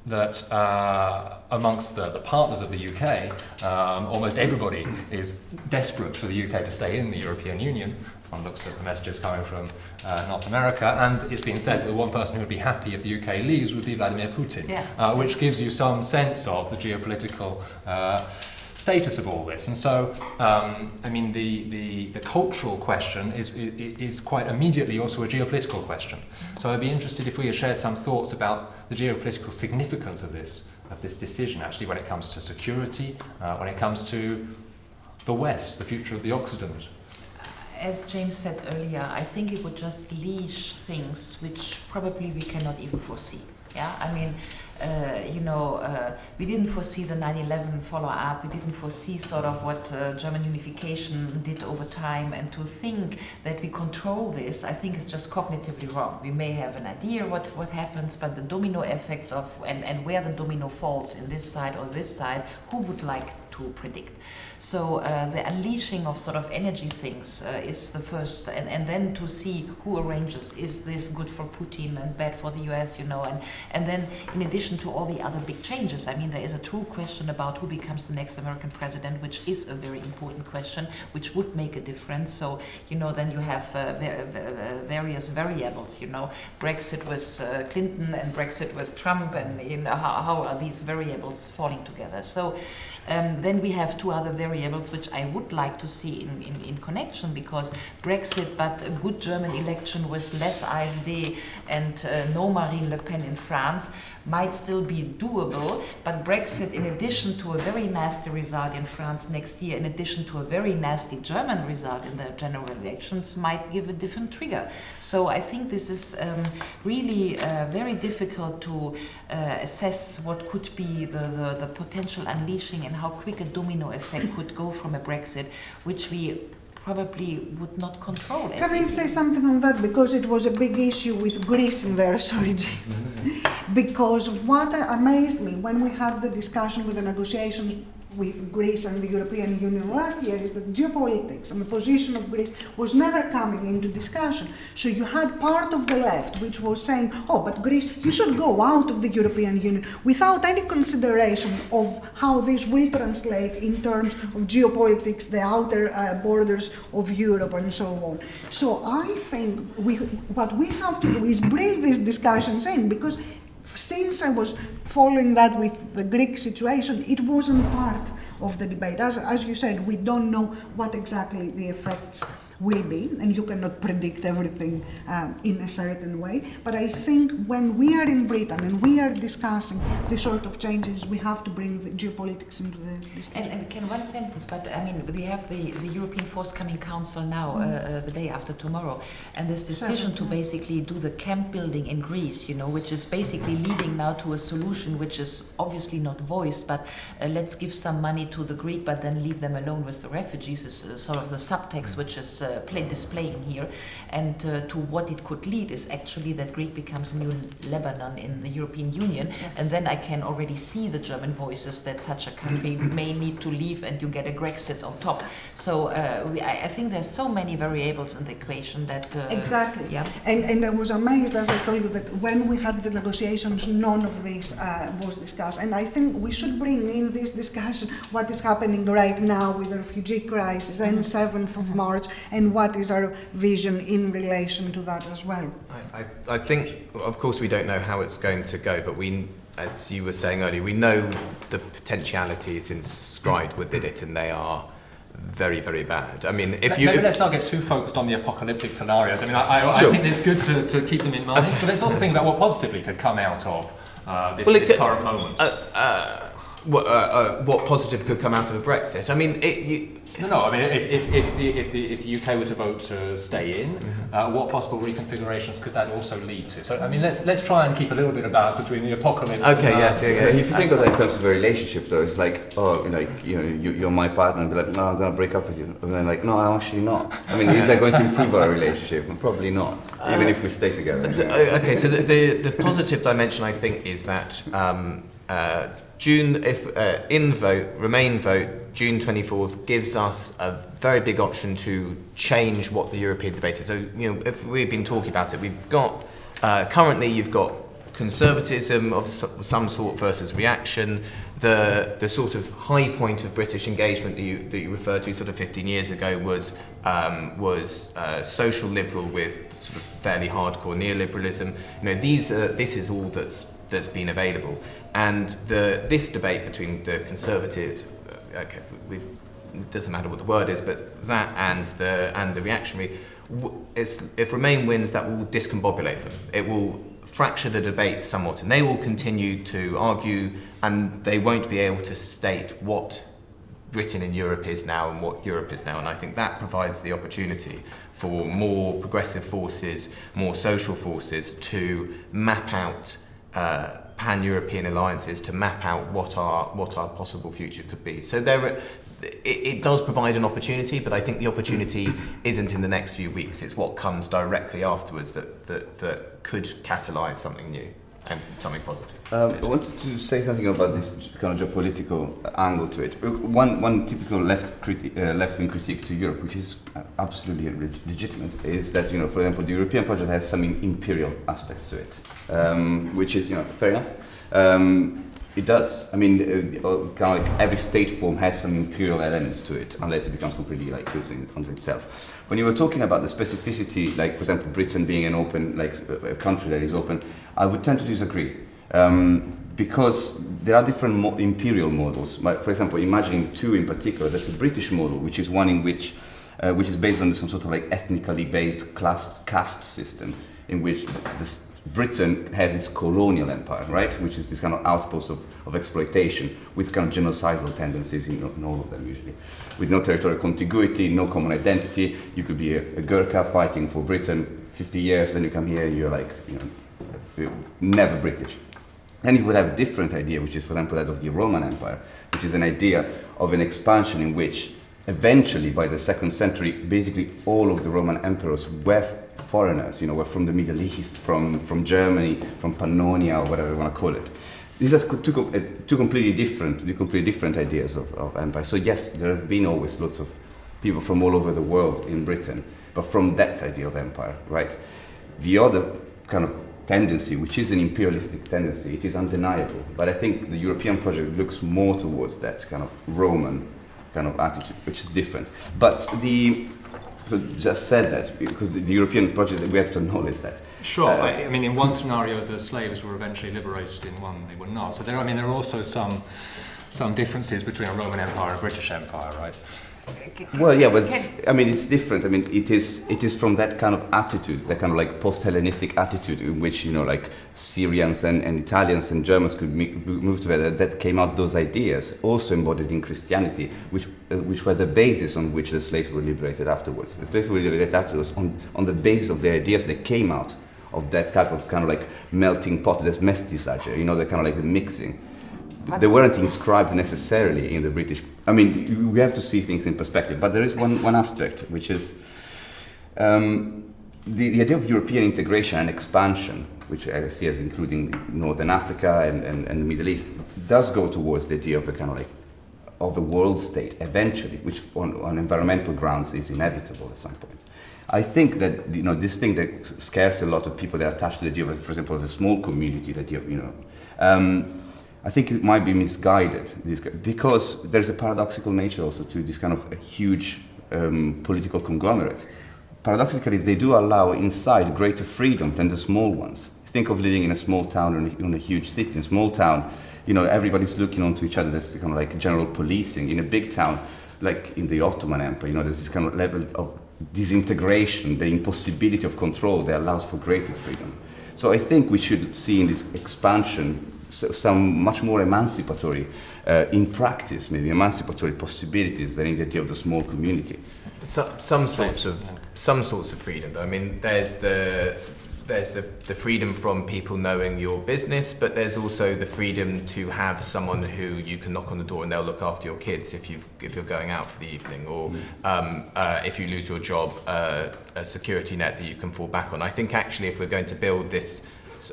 that uh, amongst the, the, partners of the UK, um, almost everybody is desperate for the UK to stay in the European Union. One looks at the messages coming from uh, North America, and it's been said that the one person who would be happy if the UK leaves would be Vladimir Putin, yeah. uh, which gives you some sense of the geopolitical uh, status of all this. And so, um, I mean, the, the, the, cultural question is, is quite immediately also a geopolitical question. So I'd be interested if we had shared some thoughts about the geopolitical significance of this, of this decision, actually, when it comes to security, uh, when it comes to the West, the future of the Occident. As James said earlier, I think it would just leash things which probably we cannot even foresee. Yeah, I mean, uh, you know, uh, we didn't foresee the 9/11 follow-up. We didn't foresee sort of what uh, German unification did over time, and to think that we control this, I think is just cognitively wrong. We may have an idea what what happens, but the domino effects of and and where the domino falls in this side or this side, who would like to predict? So uh, the unleashing of sort of energy things uh, is the first, and, and then to see who arranges. Is this good for Putin and bad for the US, you know? And, and then in addition to all the other big changes, I mean, there is a true question about who becomes the next American president, which is a very important question, which would make a difference. So, you know, then you have uh, various variables, you know, Brexit with uh, Clinton and Brexit with Trump, and you know, how, how are these variables falling together? So um, then we have two other variables which I would like to see in, in, in, connection because Brexit, but a good German election with less AfD and uh, no Marine Le Pen in France might still be doable, but Brexit, in addition to a very nasty result in France next year, in addition to a very nasty German result in the general elections, might give a different trigger. So I think this is um, really uh, very difficult to uh, assess what could be the, the, the potential unleashing and how quick a domino effect could go from a Brexit, which we probably would not control. It. Can I say something on that? Because it was a big issue with Greece in there, <laughs> sorry, James. Mm-hmm. because what amazed me when we had the discussion with the negotiations with Greece and the European Union last year is that geopolitics and the position of Greece was never coming into discussion. So you had part of the left which was saying, oh, but Greece, you should go out of the European Union without any consideration of how this will translate in terms of geopolitics, the outer uh, borders of Europe and so on. So I think we, what we have to do is bring these discussions in because since I was following that with the Greek situation, it wasn't part of the debate. As, as you said, we don't know what exactly the effects will be, and you cannot predict everything um, in a certain way. But I think when we are in Britain and we are discussing the sort of changes, we have to bring the geopolitics into the discussion. And, and can one sentence, but I mean, we have the, the European Forthcoming Council now, mm. uh, uh, the day after tomorrow, and this decision to basically do the camp building in Greece, you know, which is basically leading now to a solution which is obviously not voiced, but uh, let's give some money to the Greek, but then leave them alone with the refugees is uh, sort of the subtext, which is uh, uh, play, displaying here. And uh, to what it could lead is actually that Greece becomes a new Lebanon in the European Union. Yes. And then I can already see the German voices that such a country <clears throat> may need to leave and you get a Grexit on top. So uh, we, I, I, think there's so many variables in the equation that... Uh, exactly. Yeah. And, and I was amazed, as I told you, that when we had the negotiations, none of this uh, was discussed. And I think we should bring in this discussion what is happening right now with the refugee crisis and 7th mm-hmm. of March and what is our vision in relation to that as well? I, I, I think, of course, we don't know how it's going to go, but we, as you were saying earlier, we know the potentialities inscribed within it, and they are very, very bad. I mean, if you... Maybe let's not get too focused on the apocalyptic scenarios. I mean, I, I, sure. I think it's good to, to keep them in mind, okay. but let's also think about what positively could come out of uh, this, well, this current moment. Uh, uh, what, uh, uh, what positive could come out of a Brexit? I mean, it, you, no, no. I mean, if, if, if, the, if, the, if the UK were to vote to stay in, mm-hmm. uh, what possible reconfigurations could that also lead to? So, I mean, let's let's try and keep a little bit of balance between the apocalypse. Okay, and, yes, yeah, yeah. If you think of that in terms of a relationship, though, it's like, oh, like you know, you, are my partner, and be like, no, I'm going to break up with you, and then like, no, I'm actually not. I mean, is that going to improve our relationship? Probably not, uh, even if we stay together. The, okay, so the, the, the positive dimension, I think, is that. Um, uh, June, if uh, in vote, Remain vote, June 24th gives us a very big option to change what the European debate is. So, you know, if we've been talking about it, we've got, uh, currently you've got conservatism of some sort versus reaction, the, the sort of high point of British engagement that you, that you referred to sort of 15 years ago was, um, was uh, social liberal with sort of fairly hardcore neoliberalism. You know, these are, this is all that's, that's been available. And the, this debate between the conservative, uh, okay, we, it doesn't matter what the word is, but that and the, and the reactionary, if Remain wins, that will discombobulate them. It will fracture the debate somewhat, and they will continue to argue, and they won't be able to state what Britain and Europe is now and what Europe is now. And I think that provides the opportunity for more progressive forces, more social forces to map out uh, pan-European alliances to map out what our what our possible future could be. So there. Are, it, it does provide an opportunity, but I think the opportunity <clears throat> isn't in the next few weeks. It's what comes directly afterwards that, that, that could catalyse something new and positive. Um, I wanted to say something about this kind of geopolitical angle to it. One, one typical left criti- uh, left-wing critique to Europe, which is absolutely legitimate, is that you know, for example, the European project has some imperial aspects to it, um, which is you know fair enough. Um, it does. I mean, uh, uh, kind of like every state form has some imperial elements to it, unless it becomes completely like cruising onto itself. When you were talking about the specificity, like for example, Britain being an open, like a country that is open, I would tend to disagree. Um, because there are different mo imperial models. For example, imagining two in particular, there's a British model, which is one in which, uh, which is based on some sort of like ethnically based class, caste system, in which the Britain has its colonial empire, right, which is this kind of outpost of, of exploitation with kind of genocidal tendencies in, in, all of them usually. With no territorial contiguity, no common identity, you could be a, a Gurkha fighting for Britain 50 years, then you come here, you're like, you know, never British. Then you would have a different idea, which is, for example, that of the Roman Empire, which is an idea of an expansion in which eventually, by the second century, basically all of the Roman emperors were foreigners, you know, were from the Middle East, from, from Germany, from Pannonia, or whatever you want to call it. These are two, uh, two completely different, two completely different ideas of, of empire. So yes, there have been always lots of people from all over the world in Britain, but from that idea of empire, right? The other kind of tendency, which is an imperialistic tendency, it is undeniable. But I think the European project looks more towards that kind of Roman kind of attitude, which is different. But the so just said that because the, the, European project we have to acknowledge that. Sure. Uh, I, I, mean, in one scenario, the slaves were eventually liberated. In one, they were not. So there, I mean, there are also some some differences between a Roman Empire and a British Empire, right? Well, yeah, but I mean, it's different. I mean, it is it is from that kind of attitude, that kind of like post-Hellenistic attitude, in which you know, like Syrians and, and Italians and Germans could move together. That came out those ideas, also embodied in Christianity, which uh, which were the basis on which the slaves were liberated afterwards. The slaves were liberated afterwards on on the basis of the ideas that came out of that type of kind of like melting pot, this mestiçage, you know, the kind of like the mixing they weren't inscribed necessarily in the British. I mean, we have to see things in perspective. But there is one, one aspect, which is um, the, the idea of European integration and expansion, which I see as including Northern Africa and, and, and the Middle East, does go towards the idea of a kind of like of a world state eventually, which on, on environmental grounds is inevitable at some point. I think that you know this thing that scares a lot of people that are attached to the idea of, for example, of a small community, that you know. Um, I think it might be misguided because there's a paradoxical nature also to this kind of huge um, political conglomerates. Paradoxically, they do allow inside greater freedom than the small ones. Think of living in a small town or in a huge city. In a small town, you know, everybody's looking onto each other. There's kind of like general policing. In a big town, like in the Ottoman Empire, you know, there's this kind of level of disintegration, the impossibility of control that allows for greater freedom. So I think we should see in this expansion some much more emancipatory, uh, in practice, maybe emancipatory possibilities than in the idea of the small community. So, some sorts of some sorts of freedom. Though. I mean, there's the there's the, the freedom from people knowing your business, but there's also the freedom to have someone who you can knock on the door and they'll look after your kids if you if you're going out for the evening, or mm. um, uh, if you lose your job, uh, a security net that you can fall back on. I think actually, if we're going to build this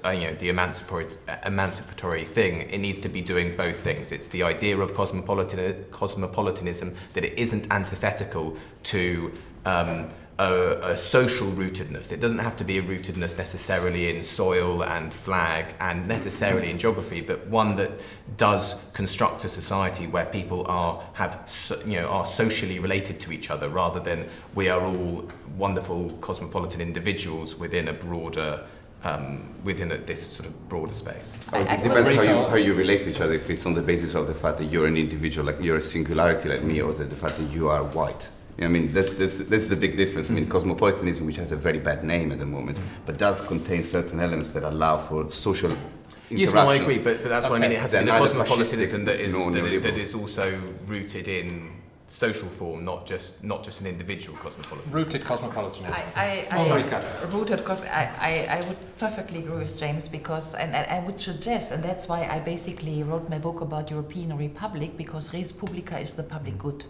uh, you know, the emancipatory, emancipatory thing, it needs to be doing both things. It's the idea of cosmopolitan, cosmopolitanism that it isn't antithetical to um, a, a, social rootedness. It doesn't have to be a rootedness necessarily in soil and flag and necessarily in geography, but one that does construct a society where people are have you know are socially related to each other rather than we are all wonderful cosmopolitan individuals within a broader um, within a, this sort of broader space. it depends how you, how you relate to each other. If it's on the basis of the fact that you're an individual, like you're a singularity like me, or the, the fact that you are white. I mean, that's, that's, that's the big difference. I mean, cosmopolitanism, which has a very bad name at the moment, but does contain certain elements that allow for social Yes, no, I agree, but, but that's okay. what I mean. It has to be the cosmopolitanism that is, that, that is also rooted in social form, not just not just an individual cosmopolitan. Rooted cosmopolitanism. I, I, I Marika. rooted because I, I, I would perfectly agree with James because and, and I would suggest and that's why I basically wrote my book about European Republic because res publica is the public good.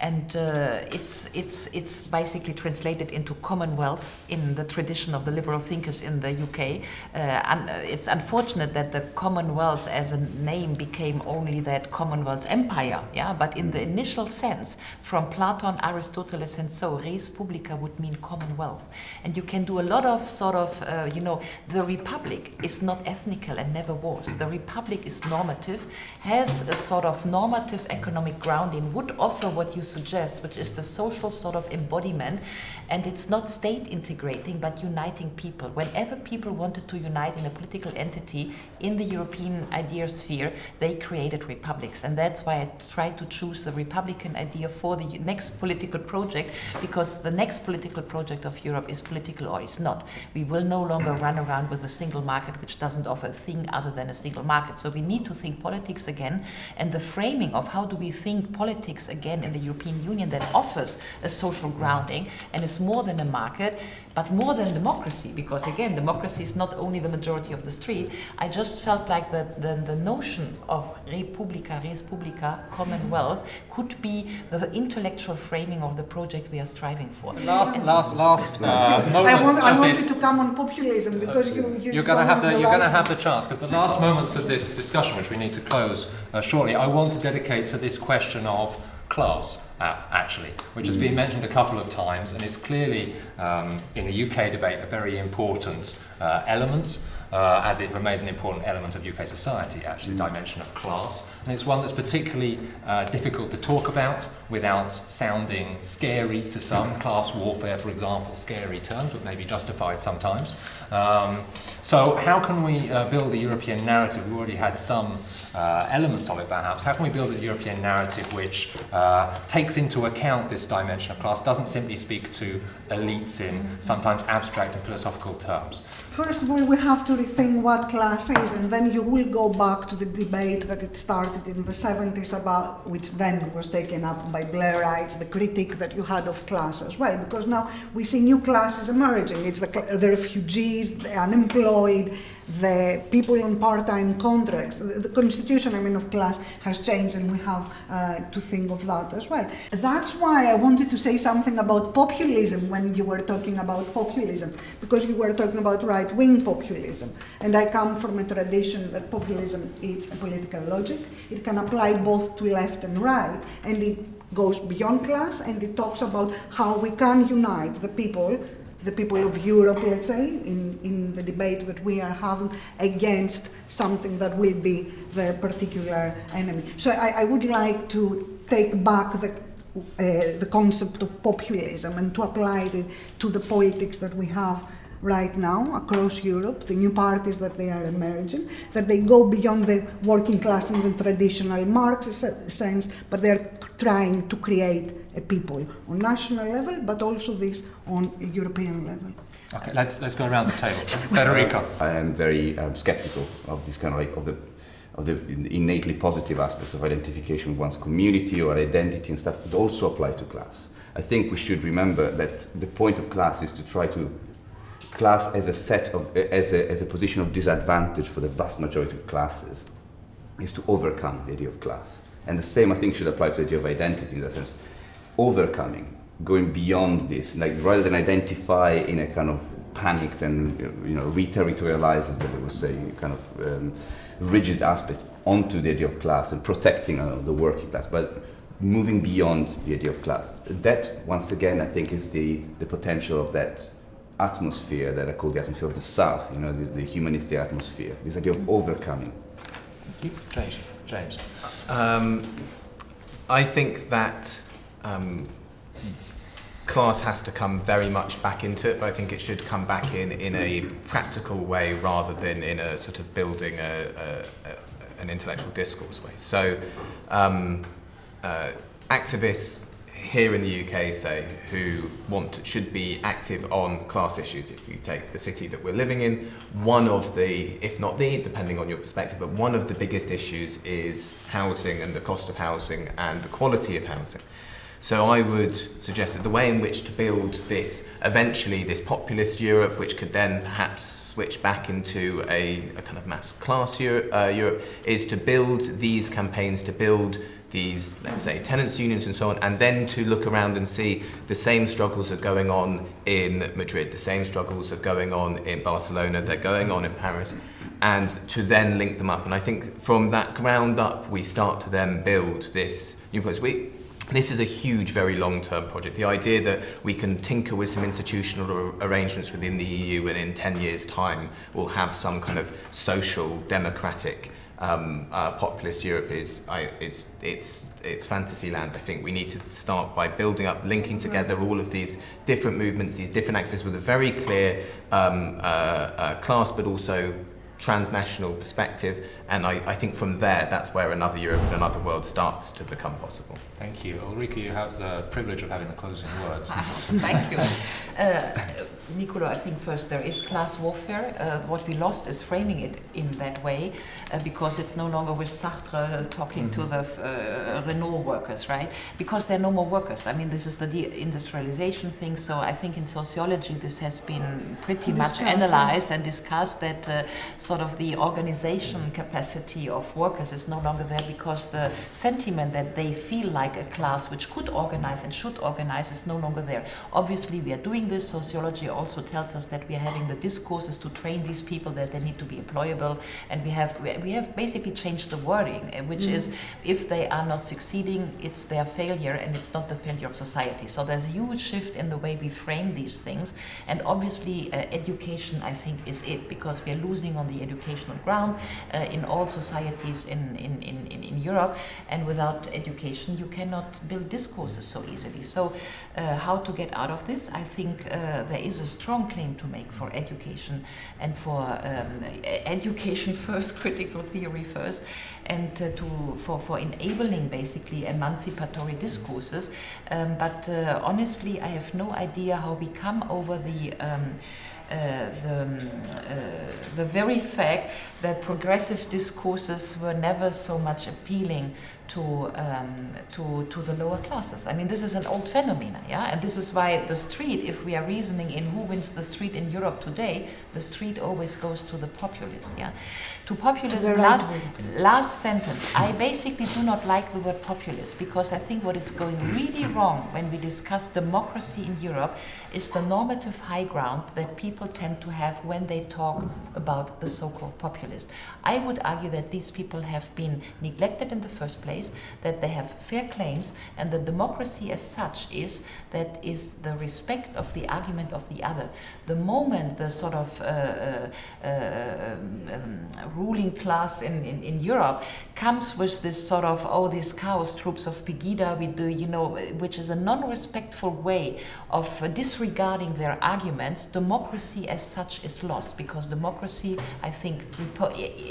And uh, it's, it's, it's basically translated into commonwealth in the tradition of the liberal thinkers in the UK. Uh, and it's unfortunate that the commonwealth as a name became only that commonwealth empire, yeah. But in the initial sense, from Plato, Aristoteles, and so, res publica would mean commonwealth. And you can do a lot of sort of, uh, you know, the republic is not ethnical and never was. The republic is normative, has a sort of normative economic grounding, would offer what you suggest, which is the social sort of embodiment, and it's not state integrating but uniting people. Whenever people wanted to unite in a political entity in the European idea sphere, they created republics, and that's why I tried to choose the Republican idea for the next political project, because the next political project of Europe is political or is not. We will no longer run around with a single market which doesn't offer a thing other than a single market. So we need to think politics again, and the framing of how do we think politics again in the European Union that offers a social grounding and is more than a market, but more than democracy, because again, democracy is not only the majority of the street. I just felt like the, the, the notion of Republica, Res Publica, Commonwealth, could be the intellectual framing of the project we are striving for. Last, last, last uh, <laughs> I, moments want, I of wanted this. to come on populism because you, you You're going to have the the you're going to have the chance because the last moments of this discussion, which we need to close uh, shortly, I want to dedicate to this question of class. Uh, actually, which has been mentioned a couple of times, and it's clearly um, in the UK debate a very important uh, element, uh, as it remains an important element of UK society. Actually, the dimension of class, and it's one that's particularly uh, difficult to talk about without sounding scary to some. Class warfare, for example, scary terms, but maybe justified sometimes. Um, so, how can we uh, build a European narrative? We've already had some uh, elements of it, perhaps. How can we build a European narrative which uh, takes into account this dimension of class, doesn't simply speak to elites in sometimes abstract and philosophical terms? First of all, we have to rethink what class is, and then you will go back to the debate that it started in the 70s about, which then was taken up by Blairites, the critique that you had of class as well, because now we see new classes emerging. It's the, the refugees, the unemployed, the people on part-time contracts. The, the constitution, I mean, of class has changed, and we have uh, to think of that as well. That's why I wanted to say something about populism when you were talking about populism, because you were talking about right-wing populism, and I come from a tradition that populism is a political logic. It can apply both to left and right, and it goes beyond class, and it talks about how we can unite the people the people of Europe, let's say, in, in the debate that we are having against something that will be the particular enemy. So I, I would like to take back the, uh, the concept of populism and to apply it to the politics that we have right now across Europe, the new parties that they are emerging, that they go beyond the working class in the traditional Marxist sense, but they're trying to create a people on national level, but also this on a European level. Okay, let's let's go around the table. Federico. <laughs> I am very um, skeptical of this kind of like of the of the innately positive aspects of identification with one's community or identity and stuff, but also apply to class. I think we should remember that the point of class is to try to class as a set of as a, as a position of disadvantage for the vast majority of classes is to overcome the idea of class. And the same I think should apply to the idea of identity in the sense overcoming, going beyond this, like rather than identify in a kind of panicked and you know re-territorialized, as they would say, kind of um, rigid aspect onto the idea of class and protecting uh, the working class, but moving beyond the idea of class. That once again I think is the, the potential of that atmosphere that I call the atmosphere of the South, you know, the, the humanistic atmosphere, this idea of overcoming. James. James. Um, I think that um, class has to come very much back into it, but I think it should come back in in a practical way rather than in a sort of building a, a, a, an intellectual discourse way. So, um, uh, activists here in the UK, say, who want should be active on class issues. If you take the city that we're living in, one of the, if not the, depending on your perspective, but one of the biggest issues is housing and the cost of housing and the quality of housing. So I would suggest that the way in which to build this, eventually this populist Europe, which could then perhaps switch back into a, a kind of mass class Europe, uh, Europe, is to build these campaigns, to build these, let's say, tenants unions and so on, and then to look around and see the same struggles are going on in Madrid, the same struggles are going on in Barcelona, they're going on in Paris, and to then link them up. And I think from that ground up, we start to then build this new place. We, this is a huge, very long-term project. The idea that we can tinker with some institutional arrangements within the EU and in 10 years' time we'll have some kind of social, democratic um, uh, populist Europe is I, it's it's it's fantasy land. I think we need to start by building up, linking together all of these different movements, these different activists with a very clear um, uh, uh, class, but also transnational perspective. And I, I think from there, that's where another Europe and another world starts to become possible. Thank you. Ulrike, you have the privilege of having the closing words. <laughs> Thank you. Uh, Nicolo, I think first there is class warfare. Uh, what we lost is framing it in that way uh, because it's no longer with Sartre talking mm -hmm. to the uh, Renault workers, right? Because there are no more workers. I mean, this is the deindustrialization thing. So I think in sociology this has been pretty much analyzed and discussed that uh, sort of the organization capacity of workers is no longer there because the sentiment that they feel like a class which could organize and should organize is no longer there. Obviously, we are doing this. Sociology also tells us that we are having the discourses to train these people that they need to be employable, and we have we have basically changed the wording, eh, which mm. is if they are not succeeding, it's their failure and it's not the failure of society. So there's a huge shift in the way we frame these things, and obviously uh, education I think is it because we are losing on the educational ground uh, in all societies in, in, in, in Europe, and without education you cannot build discourses so easily. So uh, how to get out of this? I think uh, there is a strong claim to make for education and for um, education <laughs> first, critical theory first, and uh, to for, for enabling basically emancipatory discourses. Um, but uh, honestly, I have no idea how we come over the um, the, um, uh, the very fact that progressive discourses were never so much appealing to, um, to, to the lower classes. I mean, this is an old phenomenon, yeah? And this is why the street, if we are reasoning in who wins the street in Europe today, the street always goes to the populist, yeah? To populism, last, last sentence, I basically do not like the word populist because I think what is going really wrong when we discuss democracy in Europe is the normative high ground that people tend to have when they talk about the so-called populist. I would argue that these people have been neglected in the first place place, that they have fair claims, and the democracy as such is that is the respect of the argument of the other. The moment the sort of uh, uh, um, um, ruling class in, in, in, Europe comes with this sort of, oh, these chaos troops of Pegida, we do, you know, which is a non-respectful way of disregarding their arguments, democracy as such is lost because democracy, I think,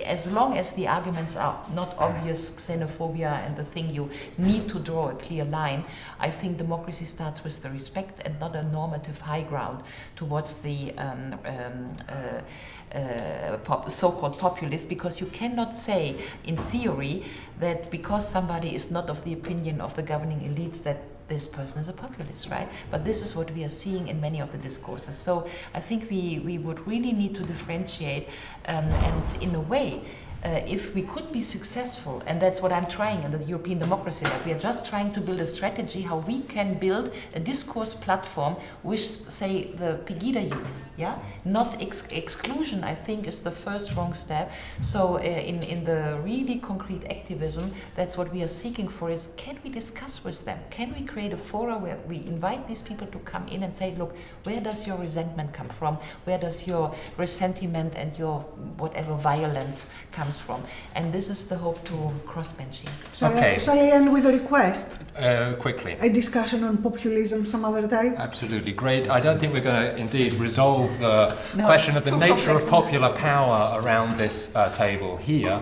as long as the arguments are not obvious xenophobia and the thing you need to draw a clear line, I think democracy starts with the respect and not a normative high ground towards the um, um, uh, uh, pop, so-called populist because you cannot say in theory that because somebody is not of the opinion of the governing elites that this person is a populist, right? But this is what we are seeing in many of the discourses. So I think we, we would really need to differentiate um, and in a way uh, if we could be successful, and that's what I'm trying in the European Democracy Lab, we are just trying to build a strategy how we can build a discourse platform which, say, the Pegida youth, yeah? Not ex exclusion, I think, is the first wrong step. So uh, in, in the really concrete activism, that's what we are seeking for is, can we discuss with them? Can we create a forum where we invite these people to come in and say, look, where does your resentment come from? Where does your resentment and your whatever violence come comes from. And this is the hope to crossbenching. Shall, okay. I, shall I end with a request? Uh, quickly. A discussion on populism some other day? Absolutely. Great. I don't think we're going to indeed resolve the no, question of the nature complex. of popular power around this uh, table here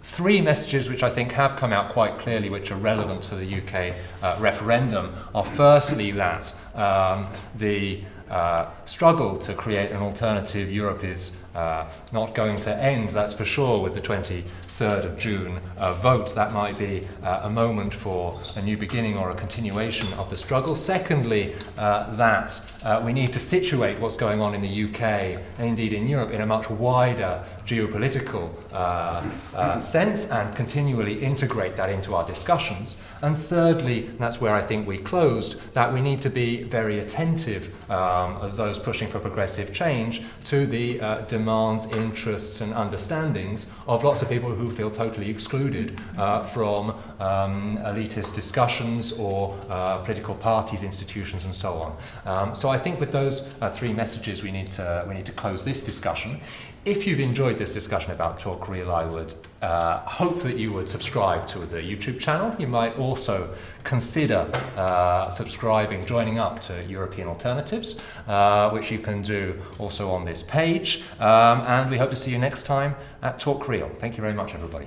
three messages which I think have come out quite clearly, which are relevant to the UK uh, referendum, are firstly that um, the uh, struggle to create an alternative Europe is uh, not going to end, that's for sure, with the 23rd of June uh, vote. That might be uh, a moment for a new beginning or a continuation of the struggle. Secondly, uh, that uh, we need to situate what's going on in the UK and indeed in Europe in a much wider geopolitical sense and continually integrate that into our discussions. And thirdly, and that's where I think we closed, that we need to be very attentive um, as those pushing for progressive change to the uh, demands, interests, and understandings of lots of people who feel totally excluded uh, from um, elitist discussions or uh, political parties, institutions, and so on. Um, so I think with those uh, three messages, we need to we need to close this discussion. If you've enjoyed this discussion about Talk Real, I would uh, hope that you would subscribe to the YouTube channel. You might also consider uh, subscribing, joining up to European Alternatives, uh, which you can do also on this page. Um, and we hope to see you next time at Talk Real. Thank you very much, everybody.